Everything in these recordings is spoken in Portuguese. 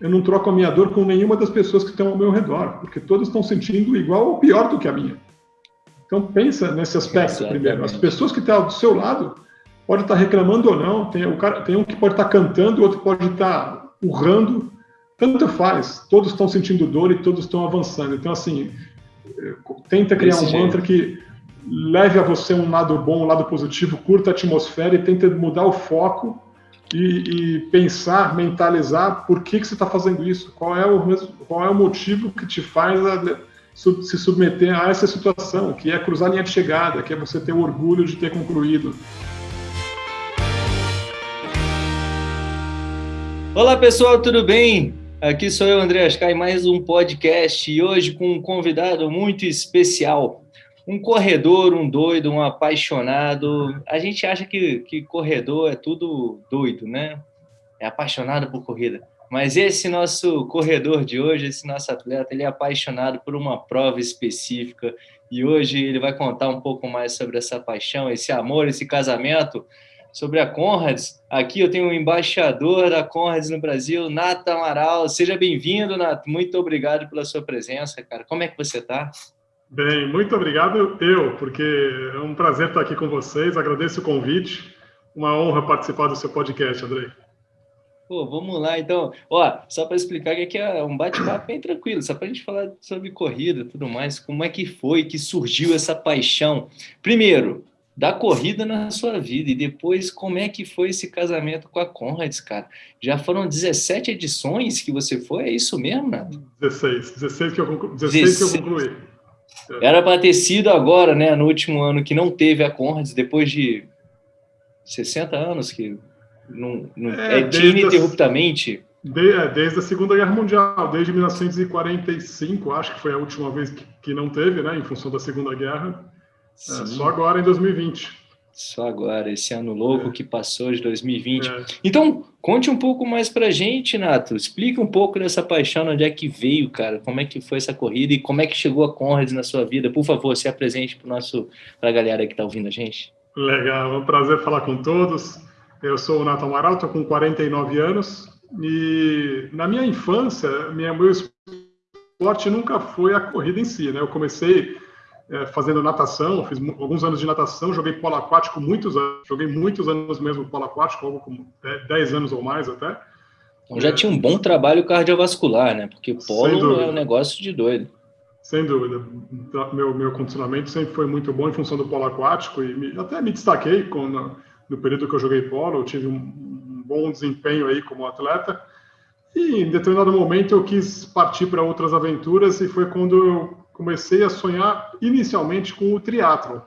eu não troco a minha dor com nenhuma das pessoas que estão ao meu redor, porque todos estão sentindo igual ou pior do que a minha. Então pensa nesse aspecto Exatamente. primeiro. As pessoas que estão do seu lado pode estar reclamando ou não. Tem, o cara, tem um que pode estar cantando, outro pode estar urrando. Tanto faz. Todos estão sentindo dor e todos estão avançando. Então assim, tenta criar um jeito. mantra que leve a você um lado bom, um lado positivo, curta a atmosfera e tenta mudar o foco e, e, pensar, mentalizar por que, que você está fazendo isso, qual é, o, qual é o motivo que te faz a, se submeter a essa situação, que é cruzar a linha de chegada, que é você ter o orgulho de ter concluído. Olá pessoal, tudo bem? Aqui sou eu, André Ascai, mais um podcast e hoje com um convidado muito especial um corredor, um doido, um apaixonado. A gente acha que, que corredor é tudo doido, né? É apaixonado por corrida. Mas esse nosso corredor de hoje, esse nosso atleta, ele é apaixonado por uma prova específica e hoje ele vai contar um pouco mais sobre essa paixão, esse amor, esse casamento, sobre a Conrads. Aqui eu tenho o um embaixador da Conrads no Brasil, Nato Amaral. Seja bem-vindo, Nato. Muito obrigado pela sua presença, cara. Como é que você está? Bem, muito obrigado eu, porque é um prazer estar aqui com vocês. Agradeço o convite. Uma honra participar do seu podcast, Andrei. Pô, vamos lá, então. Ó, só para explicar que aqui é um bate-papo bem tranquilo, só para a gente falar sobre corrida e tudo mais. Como é que foi que surgiu essa paixão? Primeiro, da corrida na sua vida e depois como é que foi esse casamento com a Conrads, cara? Já foram 17 edições que você foi, é isso mesmo, Nato? 16, 16 que eu, conclu... 16 16. que eu concluí. Era para ter sido agora, né, no último ano que não teve a Conrads, depois de 60 anos que não, não é, é tinha ininterruptamente. De, é, desde a Segunda Guerra Mundial, desde 1945, acho que foi a última vez que, que não teve, né, em função da Segunda Guerra. É, só agora em 2020. Só agora, esse ano louco é. que passou de 2020. É. Então, conte um pouco mais pra gente, Nato. Explica um pouco dessa paixão, onde é que veio, cara. Como é que foi essa corrida e como é que chegou a Conrads na sua vida. Por favor, se apresente para a galera que está ouvindo a gente. Legal, é um prazer falar com todos. Eu sou o Nato Amaral, estou com 49 anos. E na minha infância, minha, meu esporte nunca foi a corrida em si, né? Eu comecei é, fazendo natação, fiz alguns anos de natação, joguei polo aquático muitos anos, joguei muitos anos mesmo polo aquático, algo como 10 anos ou mais até. Então já é, tinha um bom trabalho cardiovascular, né? Porque polo é um negócio de doido. Sem dúvida. Então, meu, meu condicionamento sempre foi muito bom em função do polo aquático e me, até me destaquei com, no, no, período que eu joguei polo, eu tive um, um bom desempenho aí como atleta. E em determinado momento eu quis partir para outras aventuras e foi quando eu comecei a sonhar inicialmente com o triatlo.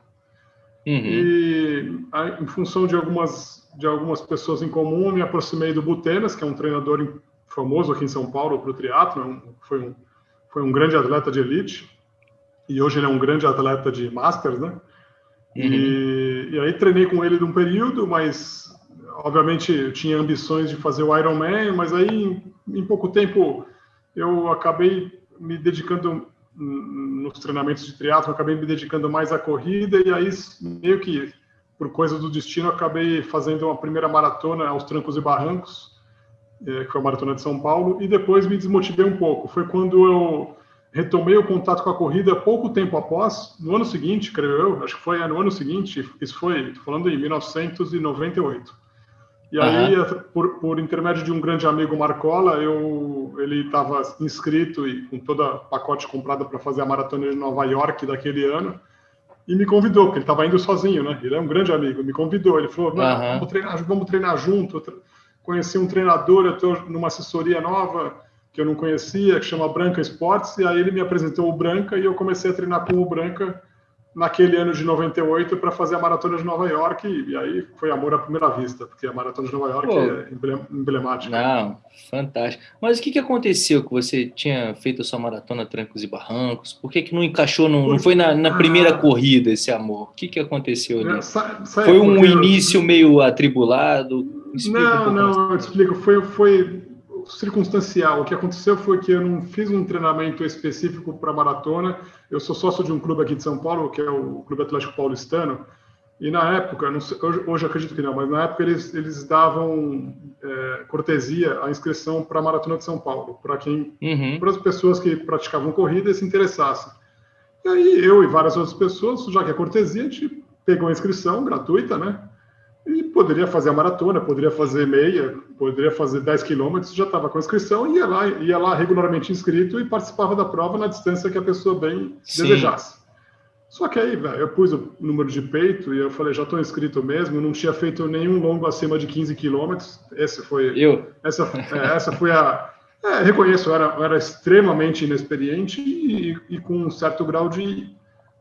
Uhum. E em função de algumas de algumas pessoas em comum, me aproximei do Butenas, que é um treinador famoso aqui em São Paulo para o triatlo, é foi um foi um grande atleta de elite e hoje ele é um grande atleta de masters, né? Uhum. E, e aí treinei com ele de um período, mas obviamente eu tinha ambições de fazer o Ironman, mas aí em, em pouco tempo eu acabei me dedicando nos treinamentos de triatlo, acabei me dedicando mais à corrida e aí meio que por coisa do destino acabei fazendo uma primeira maratona aos trancos e barrancos, é, que foi a maratona de São Paulo, e depois me desmotivei um pouco. Foi quando eu retomei o contato com a corrida pouco tempo após, no ano seguinte, creio eu, acho que foi no ano seguinte, isso foi, falando em 1998. E aí, uhum. por, por, intermédio de um grande amigo Marcola, eu, ele estava inscrito e com todo o pacote comprado para fazer a maratona de Nova York daquele ano, e me convidou, porque ele estava indo sozinho, né? Ele é um grande amigo, me convidou. Ele falou: uhum. vamos, treinar, vamos treinar junto. Conheci um treinador, eu estou numa assessoria nova que eu não conhecia, que chama Branca Esportes, e aí ele me apresentou o Branca e eu comecei a treinar com o Branca naquele ano de 98 para fazer a maratona de Nova York e, aí foi amor à primeira vista, porque a maratona de Nova York Pô, é emblemática. Não, fantástico. Mas o que, que aconteceu que você tinha feito a sua maratona Trancos e Barrancos? Por que, que não encaixou, no, não foi na, na primeira ah, corrida esse amor? O que, que aconteceu ali? foi um início meio atribulado? Explica não, um não, eu te explico. Foi, foi circunstancial. O que aconteceu foi que eu não fiz um treinamento específico para maratona. Eu sou sócio de um clube aqui de São Paulo, que é o Clube Atlético Paulistano, E na época, sei, hoje, hoje acredito que não, mas na época eles, eles davam é, cortesia à inscrição para a Maratona de São Paulo, para quem, uhum. para as pessoas que praticavam corrida e se interessassem. E aí eu e várias outras pessoas, já que é cortesia, a gente pegou a inscrição gratuita, né? E poderia fazer a maratona, poderia fazer meia, poderia fazer 10 quilômetros, já estava com a inscrição, ia lá, ia lá regularmente inscrito e participava da prova na distância que a pessoa bem Sim. desejasse. Só que aí, velho, eu pus o número de peito e eu falei, já estou inscrito mesmo, não tinha feito nenhum longo acima de 15 quilômetros. Esse foi. Eu. Essa, é, essa foi a. É, reconheço, eu era, eu era extremamente inexperiente e, e, com um certo grau de,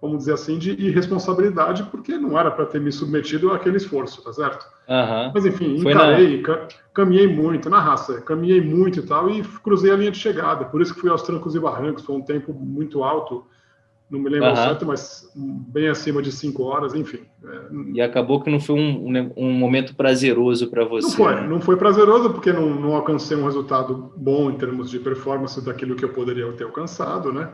vamos dizer assim, de irresponsabilidade, porque não era para ter me submetido àquele esforço, tá certo? Uhum. Mas enfim, encarei, na... caminhei muito, na raça, caminhei muito e tal, e cruzei a linha de chegada. Por isso que fui aos trancos e barrancos, foi um tempo muito alto não me lembro uhum. certo, mas bem acima de cinco horas, enfim. É... E acabou que não foi um, um momento prazeroso para você. Não foi, né? não foi prazeroso porque não, não, alcancei um resultado bom em termos de performance daquilo que eu poderia ter alcançado, né?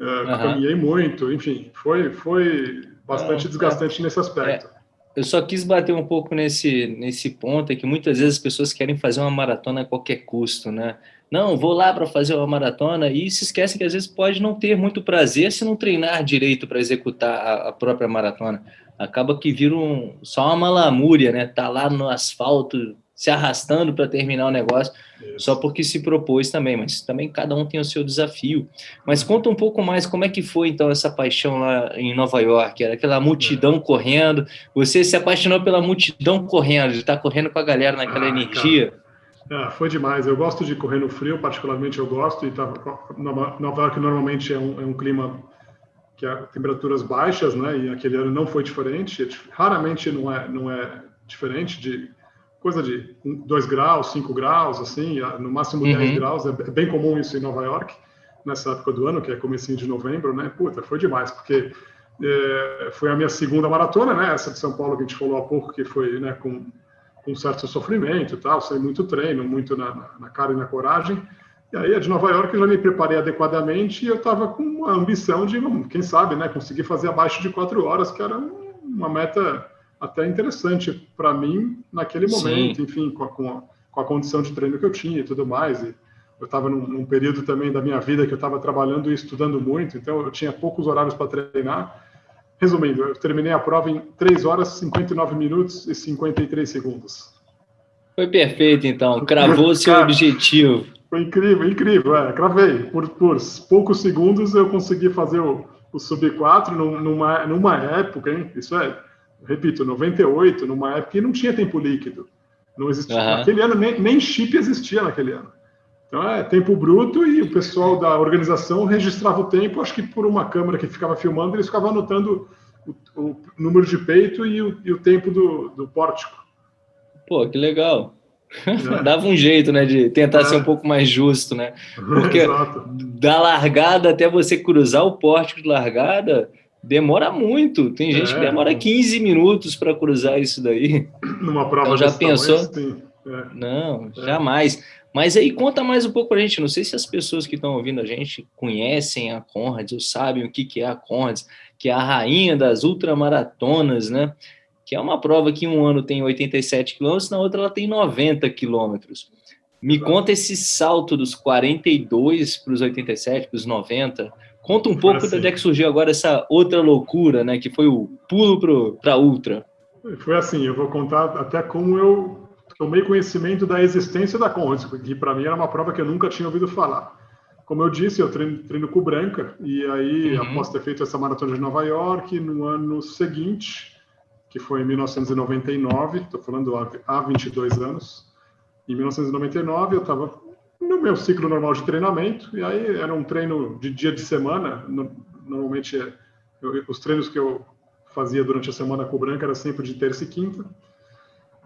É, uhum. Caminhei muito, enfim, foi, foi bastante desgastante é, nesse aspecto. É, eu só quis bater um pouco nesse, nesse ponto, é que muitas vezes as pessoas querem fazer uma maratona a qualquer custo, né? Não, vou lá para fazer uma maratona e se esquece que às vezes pode não ter muito prazer se não treinar direito para executar a, a, própria maratona. Acaba que vira um, só uma lamúria, né? Tá lá no asfalto se arrastando para terminar o negócio, só porque se propôs também, mas também cada um tem o seu desafio. Mas conta um pouco mais como é que foi então essa paixão lá em Nova York, era aquela multidão é. correndo, você se apaixonou pela multidão correndo, de estar tá correndo com a galera naquela ah, energia. Cara. Ah, foi demais. Eu gosto de correr no frio, particularmente eu gosto. E tava, Nova York normalmente é um, é um clima que há temperaturas baixas, né? E aquele ano não foi diferente. Raramente não é, não é diferente de coisa de 2 graus, 5 graus, assim, no máximo 10 uhum. graus. É, bem comum isso em Nova York, nessa época do ano, que é comecinho de novembro, né? Puta, foi demais, porque é, foi a minha segunda maratona, né? Essa de São Paulo que a gente falou há pouco, que foi né, com com certo sofrimento e tal, sem muito treino, muito na, na, cara e na coragem. E aí a de Nova York eu já me preparei adequadamente e eu estava com a ambição de, quem sabe, né, conseguir fazer abaixo de quatro horas, que era uma meta até interessante para mim naquele momento, Sim. enfim, com a, com, a, com a, condição de treino que eu tinha e tudo mais. E eu estava num, num período também da minha vida que eu estava trabalhando e estudando muito, então eu tinha poucos horários para treinar. Resumindo, eu terminei a prova em 3 horas, 59 minutos e 53 segundos. Foi perfeito, então. Cravou seu objetivo. Foi incrível, incrível. É, cravei. Por, por poucos segundos eu consegui fazer o, o Sub-4 numa, numa época, hein? Isso é, repito, 98, numa época que não tinha tempo líquido. Não existia. Uhum. Naquele ano, nem, nem chip existia naquele ano. Então é tempo bruto e o pessoal da organização registrava o tempo, acho que por uma câmera que ficava filmando, eles ficavam anotando o, o número de peito e o, e o tempo do, do, pórtico. Pô, que legal. É. Dava um jeito, né, de tentar é. ser um pouco mais justo, né? Porque da largada até você cruzar o pórtico de largada, demora muito. Tem gente é. que demora 15 minutos para cruzar isso daí. Numa prova então, já pensou? Tamanho, é. Não, é. jamais. Mas aí conta mais um pouco para a gente. Não sei se as pessoas que estão ouvindo a gente conhecem a Conrads ou sabem o que, que é a Conrads, que é a rainha das ultramaratonas, né? Que é uma prova que um ano tem 87 quilômetros, na outra ela tem 90 quilômetros. Me conta esse salto dos 42 para os 87, para os 90. Conta um pouco assim. de onde é que surgiu agora essa outra loucura, né? Que foi o pulo para ultra. Foi assim, eu vou contar até como eu tomei conhecimento da existência da Conrads, que para mim era uma prova que eu nunca tinha ouvido falar. Como eu disse, eu treino, treino com Branca, e aí, uhum. após ter feito essa maratona de Nova York, no ano seguinte, que foi em 1999, estou falando há 22 anos, em 1999 eu estava no meu ciclo normal de treinamento, e aí era um treino de dia de semana, normalmente eu, os treinos que eu fazia durante a semana com o Branca era sempre de terça e quinta,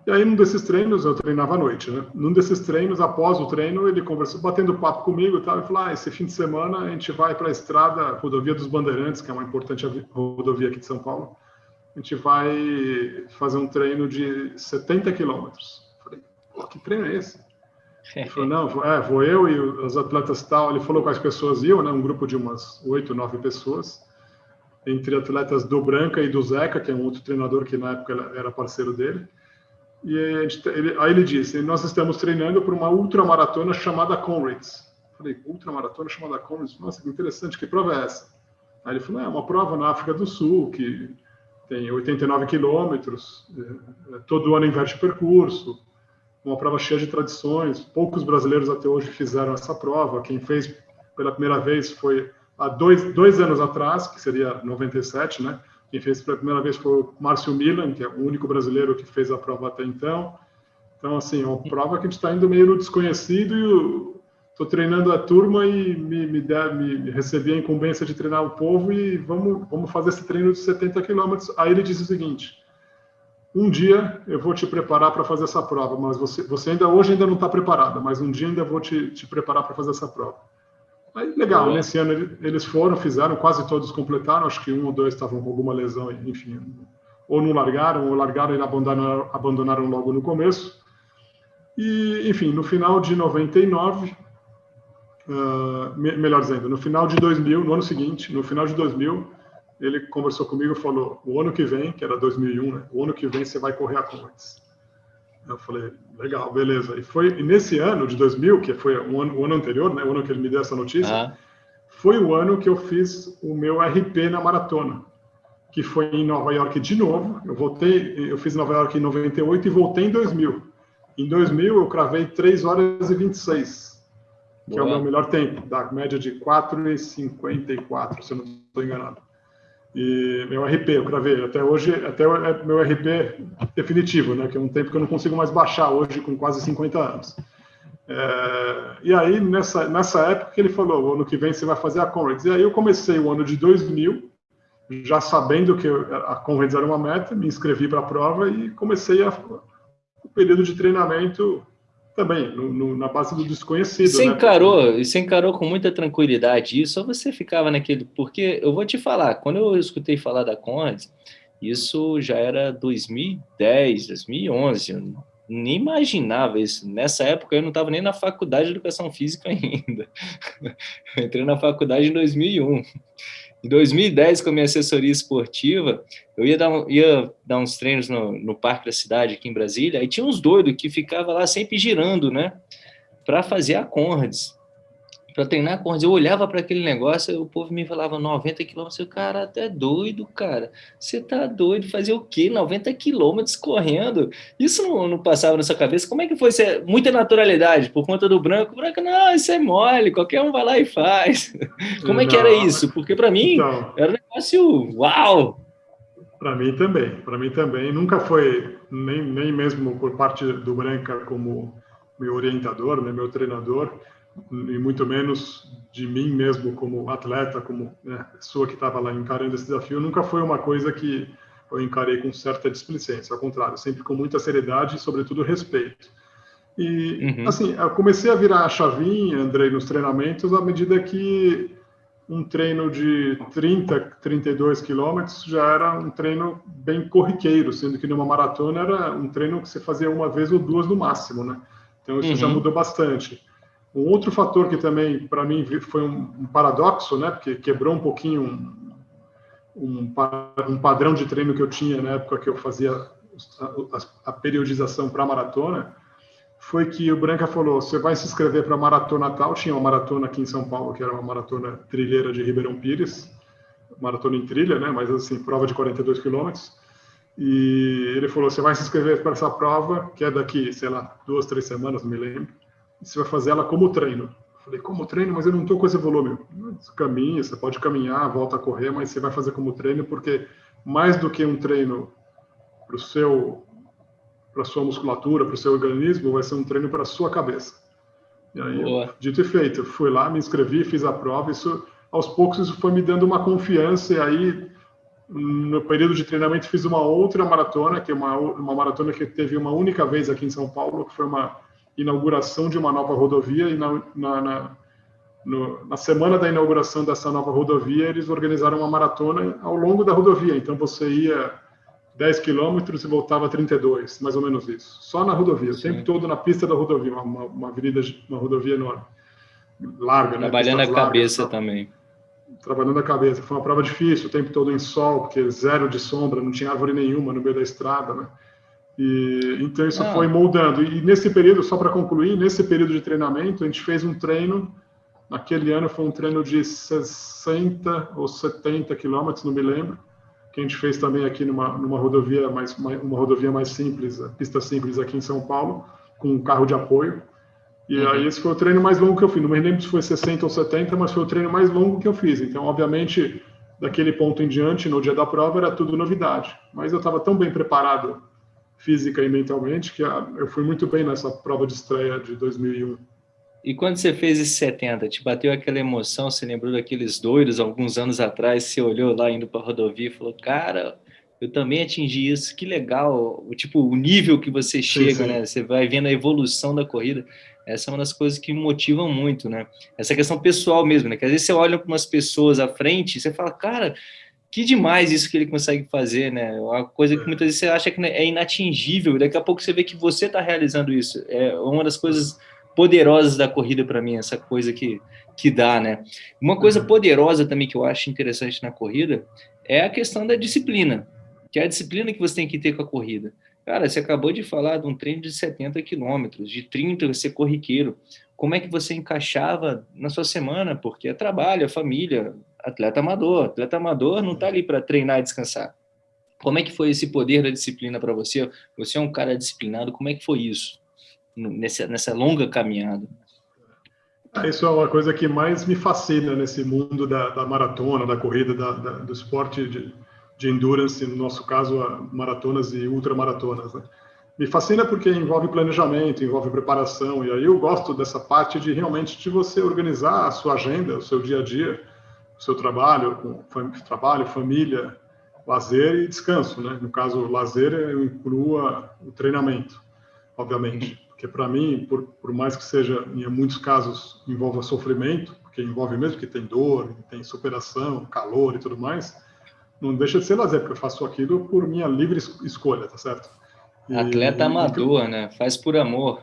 e aí, num desses treinos, eu treinava à noite, né? Num desses treinos, após o treino, ele conversou, batendo papo comigo e tal, e falou: ah, esse fim de semana a gente vai para a estrada, Rodovia dos Bandeirantes, que é uma importante rodovia aqui de São Paulo. A gente vai fazer um treino de 70 quilômetros. Falei: que treino é esse? Ele falou: não, vou, é, vou eu e os atletas tal. Ele falou quais pessoas iam, né? Um grupo de umas oito, nove pessoas. entre atletas do Branca e do Zeca, que é um outro treinador que na época era parceiro dele. E ele, aí ele disse: Nós estamos treinando para uma ultramaratona chamada Conrads. Falei: Ultramaratona chamada Conrads? Nossa, que interessante, que prova é essa? Aí ele falou: É uma prova na África do Sul, que tem 89 quilômetros, é, é, todo ano inverte percurso, uma prova cheia de tradições. Poucos brasileiros até hoje fizeram essa prova. Quem fez pela primeira vez foi há dois, dois anos atrás, que seria 97, né? Quem fez pela primeira vez foi o Márcio Milan, que é o único brasileiro que fez a prova até então. Então, assim, é uma prova que a gente está indo meio no desconhecido e estou treinando a turma e me, me, der, me, recebi a incumbência de treinar o povo e vamos, vamos fazer esse treino de 70 quilômetros. Aí ele disse o seguinte, um dia eu vou te preparar para fazer essa prova, mas você, você ainda hoje ainda não está preparada, mas um dia ainda vou te, te preparar para fazer essa prova. Aí, legal, nesse ano eles foram, fizeram, quase todos completaram, acho que um ou dois estavam com alguma lesão, enfim, ou não largaram, ou largaram e abandonaram, abandonaram logo no começo. E, enfim, no final de 99, uh, me, melhor dizendo, no final de 2000, no ano seguinte, no final de 2000, ele conversou comigo e falou: o ano que vem, que era 2001, né? O ano que vem você vai correr a Conrads. Eu falei, legal, beleza. E foi e nesse ano de 2000, que foi o ano, o ano anterior, né, o ano que ele me deu essa notícia, foi o ano que eu fiz o meu RP na maratona, que foi em Nova York de novo. Eu voltei, eu fiz Nova York em 98 e voltei em 2000. Em 2000 eu cravei 3 horas e 26, que Boa. é o meu melhor tempo, da média de 4,54, se eu não estou enganado. E meu RP, eu gravei até hoje, até é meu RP definitivo, né? Que é um tempo que eu não consigo mais baixar hoje com quase 50 anos. É, e aí, nessa, nessa época ele falou, ano que vem você vai fazer a Conrads. E aí eu comecei o ano de 2000, já sabendo que a Conrads era uma meta, me inscrevi para a prova e comecei a, o período de treinamento também, no, no, na base do desconhecido. Você né? encarou, você encarou com muita tranquilidade isso, ou você ficava naquele. Porque eu vou te falar, quando eu escutei falar da Conde, isso já era 2010, 2011. Eu nem imaginava isso. Nessa época eu não estava nem na faculdade de educação física ainda. Eu entrei na faculdade em 2001. Em 2010, com a minha assessoria esportiva, eu ia dar, ia dar uns treinos no, no parque da cidade aqui em Brasília, aí tinha uns doidos que ficavam lá sempre girando, né? Para fazer a Conrads para treinar corrida. Eu olhava para aquele negócio, o povo me falava 90 quilômetros. Eu, cara, até doido, cara. Você tá doido? Fazer o quê? 90 quilômetros correndo? Isso não, não, passava na sua cabeça? Como é que foi? Você, muita naturalidade por conta do branco. O branco, não, isso é mole, qualquer um vai lá e faz. Como é que era isso? Porque para mim então, era um negócio uau! Para mim também, para mim também. Nunca foi, nem, nem mesmo por parte do Branca como meu orientador, né, meu treinador e muito menos de mim mesmo como atleta, como né, pessoa que estava lá encarando esse desafio, nunca foi uma coisa que eu encarei com certa displicência, ao contrário, sempre com muita seriedade e, sobretudo, respeito. E, uhum. assim, eu comecei a virar a chavinha, Andrei, nos treinamentos, à medida que um treino de 30, 32 quilômetros já era um treino bem corriqueiro, sendo que numa maratona era um treino que você fazia uma vez ou duas no máximo, né? Então isso uhum. já mudou bastante. Um outro fator que também, para mim, foi um, paradoxo, né, porque quebrou um pouquinho um, um, um, padrão de treino que eu tinha na época que eu fazia a, a periodização para maratona, foi que o Branca falou: você vai se inscrever para a maratona tal. Tinha uma maratona aqui em São Paulo, que era uma maratona trilheira de Ribeirão Pires, maratona em trilha, né, mas assim, prova de 42 quilômetros. E ele falou: você vai se inscrever para essa prova, que é daqui, sei lá, duas, três semanas, não me lembro você vai fazer ela como treino. falei, como treino? Mas eu não estou com esse volume. Caminha, você pode caminhar, volta a correr, mas você vai fazer como treino, porque mais do que um treino para o seu para sua musculatura, para o seu organismo, vai ser um treino para a sua cabeça. E aí, Boa. dito e feito, fui lá, me inscrevi, fiz a prova, isso aos poucos isso foi me dando uma confiança e aí no período de treinamento fiz uma outra maratona, que é uma, uma maratona que teve uma única vez aqui em São Paulo, que foi uma inauguração de uma nova rodovia e na, na, na, no, na, semana da inauguração dessa nova rodovia eles organizaram uma maratona ao longo da rodovia. Então você ia 10 quilômetros e voltava 32, mais ou menos isso. Só na rodovia, Sim. o tempo todo na pista da rodovia, uma, uma avenida, uma rodovia enorme, larga, né? Trabalhando a cabeça também. trabalhando a cabeça. Foi uma prova difícil, o tempo todo em sol, porque zero de sombra, não tinha árvore nenhuma no meio da estrada, né? E, então isso ah. foi moldando. E nesse período, só para concluir, nesse período de treinamento, a gente fez um treino. Naquele ano foi um treino de 60 ou 70 quilômetros, não me lembro, que a gente fez também aqui numa, numa rodovia mais uma rodovia mais simples, pista simples aqui em São Paulo, com um carro de apoio. E uhum. aí esse foi o treino mais longo que eu fiz. Não me lembro se foi 60 ou 70, mas foi o treino mais longo que eu fiz. Então, obviamente, daquele ponto em diante, no dia da prova, era tudo novidade. Mas eu estava tão bem preparado física e mentalmente que eu fui muito bem nessa prova de estreia de 2001. E quando você fez esse 70, te bateu aquela emoção, você lembrou daqueles doidos alguns anos atrás, você olhou lá indo para a rodovia e falou, cara, eu também atingi isso, que legal, o tipo, o nível que você chega, sim, sim. né? Você vai vendo a evolução da corrida. Essa é uma das coisas que me motivam muito, né? Essa questão pessoal mesmo, né? Que às vezes você olha para umas pessoas à frente e você fala, cara, que demais isso que ele consegue fazer, né? Uma coisa que muitas vezes você acha que é inatingível, e daqui a pouco você vê que você está realizando isso. É uma das coisas poderosas da corrida para mim, essa coisa que, que dá, né? Uma coisa uhum. poderosa também que eu acho interessante na corrida é a questão da disciplina, que é a disciplina que você tem que ter com a corrida. Cara, você acabou de falar de um treino de 70 quilômetros, de 30 você corriqueiro. Como é que você encaixava na sua semana? Porque é trabalho, é família, atleta amador. Atleta amador não está ali para treinar e descansar. Como é que foi esse poder da disciplina para você? Você é um cara disciplinado, como é que foi isso nessa, nessa longa caminhada? Ah, isso é uma coisa que mais me fascina nesse mundo da, da maratona, da corrida, da, da, do esporte de, de endurance, no nosso caso, maratonas e ultramaratonas. Né? Me fascina porque envolve planejamento, envolve preparação, e aí eu gosto dessa parte de realmente de você organizar a sua agenda, o seu dia a dia, o seu trabalho, com trabalho, família, lazer e descanso, né? No caso, lazer eu inclua o treinamento, obviamente, porque para mim, por, por mais que seja, em muitos casos, envolva sofrimento, porque envolve mesmo que tem dor, tem superação, calor e tudo mais, não deixa de ser lazer, porque eu faço aquilo por minha livre escolha, tá certo? E, Atleta amador, e, né? Faz por amor.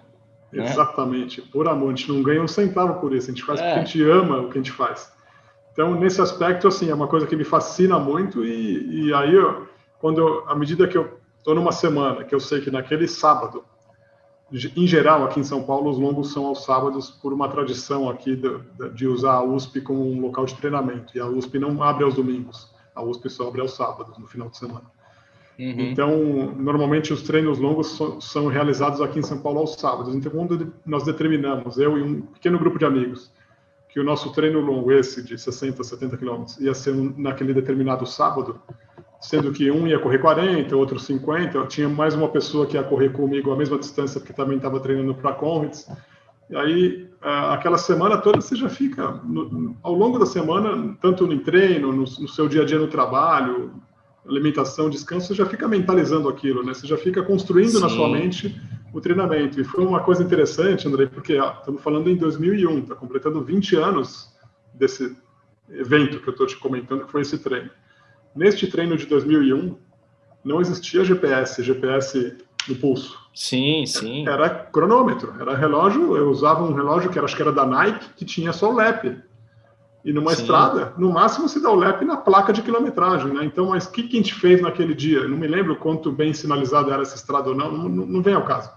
Né? Exatamente, né? por amor. A gente não ganha um centavo por isso, a gente faz é. porque a gente ama o que a gente faz. Então, nesse aspecto, assim, é uma coisa que me fascina muito e, e aí, eu, quando eu, à medida que eu estou numa semana, que eu sei que naquele sábado, em geral, aqui em São Paulo, os longos são aos sábados por uma tradição aqui de, de usar a USP como um local de treinamento. E a USP não abre aos domingos. A USP só abre aos sábados, no final de semana. Uhum. Então, normalmente os treinos longos so, são realizados aqui em São Paulo aos sábados. Então, quando nós determinamos, eu e um pequeno grupo de amigos, que o nosso treino longo, esse de 60, 70 quilômetros, ia ser naquele determinado sábado, sendo que um ia correr 40, outro 50, eu tinha mais uma pessoa que ia correr comigo a mesma distância, porque também estava treinando para Conrads. E aí, aquela semana toda, você já fica, no, ao longo da semana, tanto no treino, no, no, seu dia a dia no trabalho, alimentação, descanso, você já fica mentalizando aquilo, né? Você já fica construindo Sim. na sua mente o treinamento. E foi uma coisa interessante, André, porque ó, estamos falando em 2001, está completando 20 anos desse evento que eu estou te comentando, que foi esse treino. Neste treino de 2001, não existia GPS, GPS no pulso. Sim, sim. Era cronômetro, era relógio. Eu usava um relógio que era, acho que era da Nike, que tinha só o lap. E numa sim. estrada, no máximo se dá o lap na placa de quilometragem, né? Então, mas o que, que a gente fez naquele dia? Não me lembro quanto bem sinalizada era essa estrada ou não, não, não vem ao caso.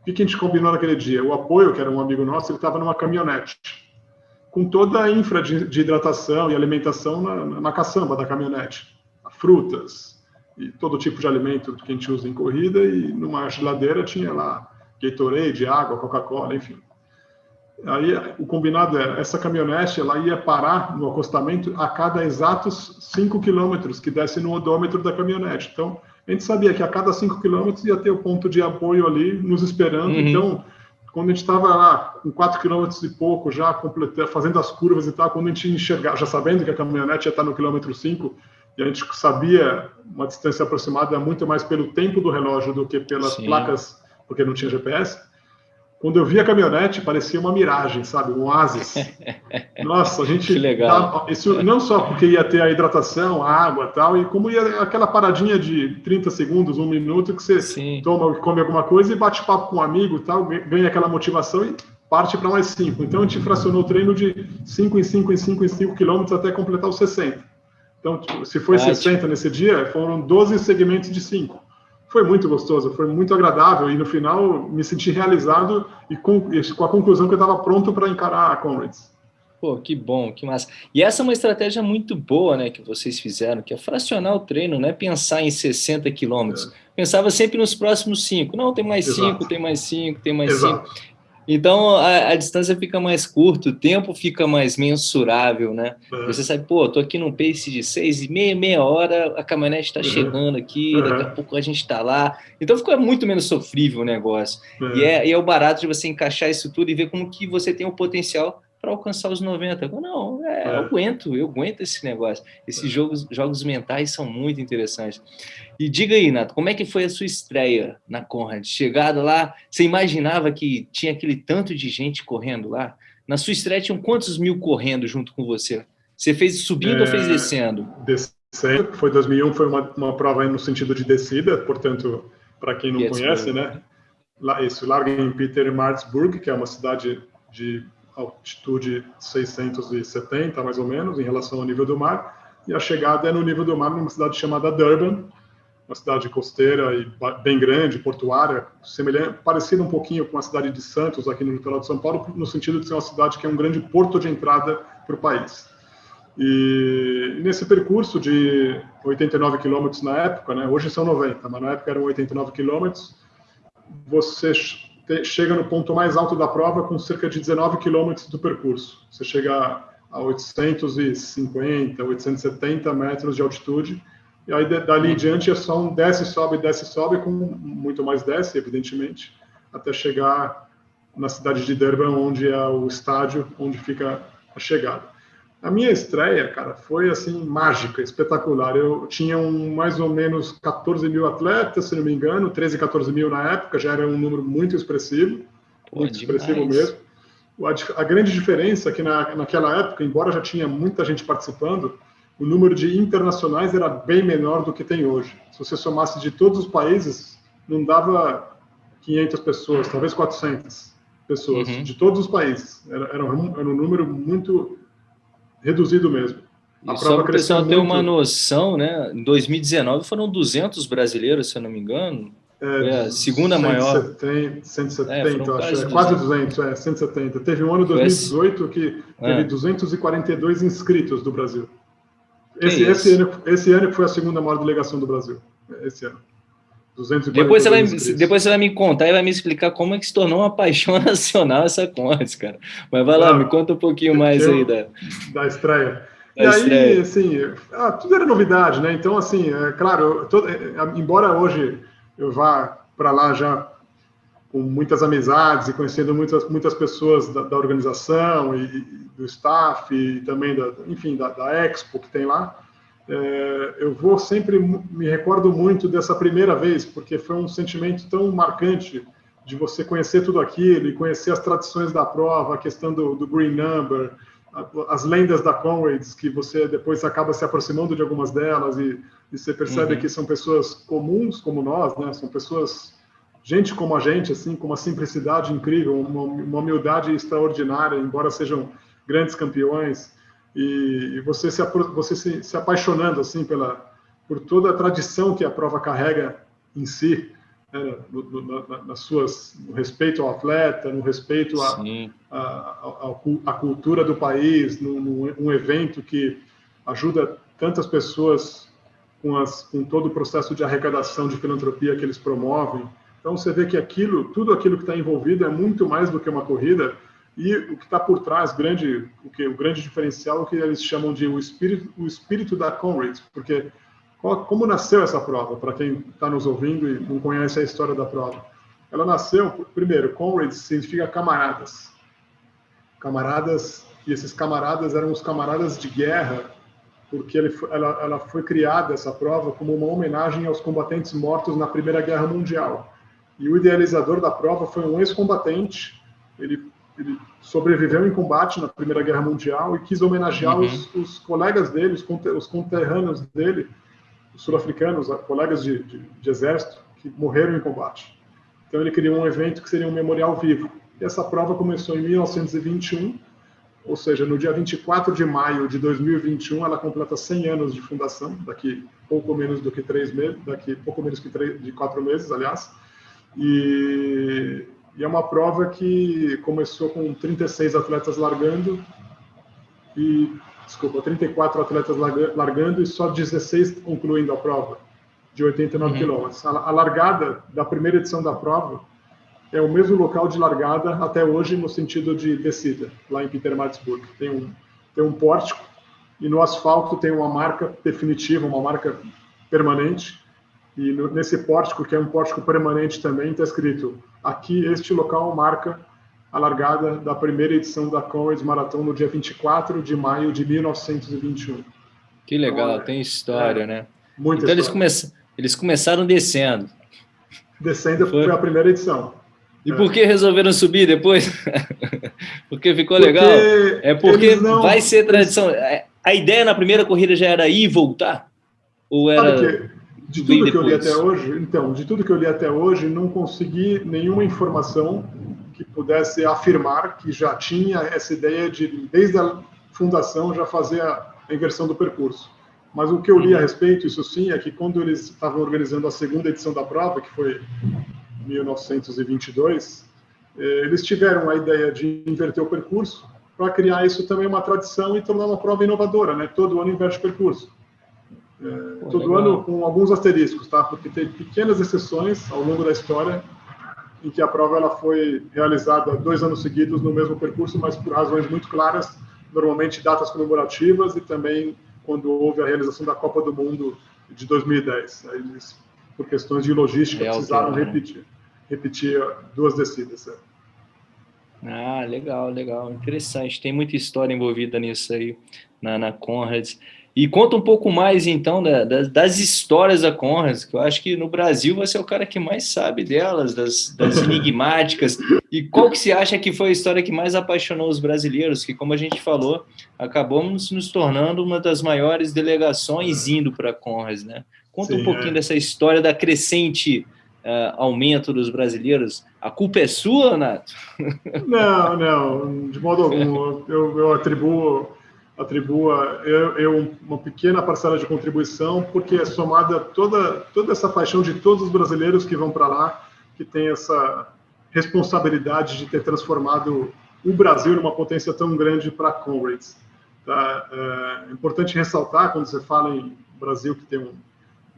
O que, que a gente combinou naquele dia? O apoio, que era um amigo nosso, ele estava numa caminhonete, com toda a infra de, de hidratação e alimentação na, na caçamba da caminhonete. Frutas, e todo tipo de alimento que a gente usa em corrida, e numa geladeira tinha lá Gatorade, água, Coca-Cola, enfim. Aí o combinado era, essa caminhonete ela ia parar no acostamento a cada exatos 5 quilômetros que desse no odômetro da caminhonete. Então, a gente sabia que a cada 5 quilômetros ia ter o ponto de apoio ali nos esperando. Uhum. Então, quando a gente estava lá com 4 quilômetros e pouco, já completando, fazendo as curvas e tal, quando a gente enxergar, já sabendo que a caminhonete ia estar no quilômetro 5, e a gente sabia uma distância aproximada muito mais pelo tempo do relógio do que pelas Sim. placas, porque não tinha GPS. Quando eu vi a caminhonete, parecia uma miragem, sabe? Um oásis. Nossa, a gente. Que legal. Tá, isso não só porque ia ter a hidratação, a água tal, e como ia aquela paradinha de 30 segundos, um minuto, que você Sim. toma, come alguma coisa e bate papo com um amigo tal, ganha aquela motivação e parte para mais 5. Então, a gente fracionou o treino de 5 em 5 em 5 em 5 quilômetros até completar os 60. Então, se foi Ótimo. 60 nesse dia, foram 12 segmentos de 5. Foi muito gostoso, foi muito agradável e no final me senti realizado e com, com a conclusão que eu estava pronto para encarar a Comrades. Pô, que bom, que massa. E essa é uma estratégia muito boa, né, que vocês fizeram, que é fracionar o treino, não é pensar em 60 quilômetros. É. Pensava sempre nos próximos cinco. Não, tem mais Exato. cinco, tem mais cinco, tem mais Exato. cinco. Então a, a, distância fica mais curta, o tempo fica mais mensurável, né? Uhum. Você sabe, pô, tô aqui num pace de seis e meia, meia hora, a caminhonete está uhum. chegando aqui, uhum. daqui a pouco a gente está lá. Então fica muito menos sofrível o negócio. E, é, e é o barato de você encaixar isso tudo e ver como que você tem o potencial para alcançar os 90. Não, é, é. eu aguento, eu aguento esse negócio. Esses é. jogos, jogos mentais são muito interessantes. E diga aí, Nato, como é que foi a sua estreia na Conrad? Chegada lá, você imaginava que tinha aquele tanto de gente correndo lá? Na sua estreia tinham quantos mil correndo junto com você? Você fez subindo é, ou fez descendo? Descendo, foi 2001, foi uma, uma prova no sentido de descida, portanto, para quem não conhece, né? Lá, isso, larga em Peter Maritzburg, que é uma cidade de altitude 670, mais ou menos, em relação ao nível do mar, e a chegada é no nível do mar numa cidade chamada Durban, uma cidade costeira e bem grande, portuária, semelhante, parecida um pouquinho com a cidade de Santos, aqui no litoral de São Paulo, no sentido de ser uma cidade que é um grande porto de entrada para o país. E nesse percurso de 89 quilômetros na época, né, hoje são 90, mas na época eram 89 quilômetros, você chega no ponto mais alto da prova com cerca de 19 quilômetros do percurso. Você chega a 850, 870 metros de altitude, e aí dali em diante é só um desce, sobe, desce, sobe, com muito mais desce, evidentemente, até chegar na cidade de Durban, onde é o estádio onde fica a chegada. A minha estreia, cara, foi assim mágica, espetacular. Eu tinha um, mais ou menos 14 mil atletas, se não me engano, 13, 14 mil na época, já era um número muito expressivo, Pô, muito demais. expressivo mesmo. A, a, grande diferença é que na, naquela época, embora já tinha muita gente participando, o número de internacionais era bem menor do que tem hoje. Se você somasse de todos os países, não dava 500 pessoas, talvez 400 pessoas, uhum. de todos os países. Era, era, um, era um número muito reduzido mesmo. A só para o pessoal muito... ter uma noção, né? Em 2019 foram 200 brasileiros, se eu não me engano. É, é a segunda 170, maior. 170, é, acho. É, quase 200, é, 170. Teve um ano 2018 que teve é. 242 inscritos do Brasil. Esse, esse, ano, esse ano foi a segunda maior delegação do Brasil. Esse ano. Depois você, vai, depois você vai me contar e vai me explicar como é que se tornou uma paixão nacional essa Conrads, cara. Mas vai lá, ah, me conta um pouquinho mais aí da, da estreia. Da e estreia. aí, assim, ah, tudo era novidade, né? Então, assim, é, claro, todo, é, embora hoje eu vá para lá já com muitas amizades e conhecendo muitas, muitas pessoas da, da organização e, e, do staff e também, da, enfim, da, da Expo que tem lá, é, eu vou sempre me recordo muito dessa primeira vez, porque foi um sentimento tão marcante de você conhecer tudo aquilo e conhecer as tradições da prova, a questão do, do green number, as lendas da Conrads, que você depois acaba se aproximando de algumas delas e, e você percebe uhum. que são pessoas comuns como nós, né? São pessoas, gente como a gente, assim, com uma simplicidade incrível, uma, uma humildade extraordinária, embora sejam grandes campeões e, e você, se, você se, se, apaixonando assim pela por toda a tradição que a prova carrega em si, né, no, no, na, nas suas no respeito ao atleta, no respeito à a, a, a, cultura do país, num, um evento que ajuda tantas pessoas com, as, com todo o processo de arrecadação de filantropia que eles promovem. Então você vê que aquilo, tudo aquilo que está envolvido é muito mais do que uma corrida e o que está por trás, grande, o, que, o grande diferencial, é o que eles chamam de o espírito, o espírito da Conrads, porque qual, como nasceu essa prova, para quem está nos ouvindo e não conhece a história da prova? Ela nasceu, primeiro, Conrads significa camaradas. Camaradas, e esses camaradas eram os camaradas de guerra, porque ele, ela, ela foi criada, essa prova, como uma homenagem aos combatentes mortos na Primeira Guerra Mundial. E o idealizador da prova foi um ex-combatente, ele ele sobreviveu em combate na Primeira Guerra Mundial e quis homenagear uhum. os, os, colegas dele, os, os conterrâneos dele, os sul-africanos, colegas de, de, de, exército, que morreram em combate. Então ele criou um evento que seria um memorial vivo. E essa prova começou em 1921, ou seja, no dia 24 de maio de 2021, ela completa 100 anos de fundação, daqui pouco menos do que três meses, daqui pouco menos que três, de quatro meses, aliás. E, e é uma prova que começou com 36 atletas largando e desculpa, 34 atletas largando e só 16 concluindo a prova de 89 uhum. quilômetros. A largada da primeira edição da prova é o mesmo local de largada até hoje no sentido de descida, lá em Pietermaritzburg. Tem um, tem um pórtico e no asfalto tem uma marca definitiva, uma marca permanente. E no, nesse pórtico, que é um pórtico permanente também, está escrito: aqui, este local marca a largada da primeira edição da Comrades Marathon no dia 24 de maio de 1921. Que legal, então, tem história, é, né? Muita então história. Eles, eles começaram descendo. Descendo foi, foi a primeira edição. E por que resolveram subir depois? porque ficou porque legal? É porque não... vai ser tradição. É, a ideia na primeira corrida já era ir e voltar? Ou era. De tudo que eu li até hoje, então, de tudo que eu li até hoje, não consegui nenhuma informação que pudesse afirmar que já tinha essa ideia de, desde a fundação, já fazer a inversão do percurso. Mas o que eu li a uhum. respeito, isso sim, é que quando eles estavam organizando a segunda edição da prova, que foi 1922, eh, eles tiveram a ideia de inverter o percurso para criar isso também uma tradição e tornar uma prova inovadora, né? Todo ano inverte o percurso. É, todo ano com alguns asteriscos, tá? Porque tem pequenas exceções ao longo da história em que a prova ela foi realizada dois anos seguidos no mesmo percurso, mas por razões muito claras, normalmente datas comemorativas e também quando houve a realização da Copa do Mundo de 2010. Aí eles, por questões de logística, é precisaram né? repetir repetir duas descidas. É. Ah, legal, legal, interessante. Tem muita história envolvida nisso aí, na, na Conrads. E conta um pouco mais, então, da, das, das, histórias da Conrads, que eu acho que no Brasil você é o cara que mais sabe delas, das, das enigmáticas. E qual que você acha que foi a história que mais apaixonou os brasileiros? Que, como a gente falou, acabamos nos tornando uma das maiores delegações indo para a Conrads, né? Conta Sim, um pouquinho é. dessa história da crescente uh, aumento dos brasileiros, a culpa é sua, Nato? Não, não, de modo algum. Eu, eu atribuo, atribuo eu, eu, uma pequena parcela de contribuição, porque é somada toda, toda essa paixão de todos os brasileiros que vão para lá, que tem essa responsabilidade de ter transformado o Brasil numa potência tão grande para Comrades. Tá? É importante ressaltar, quando você fala em Brasil, que tem um,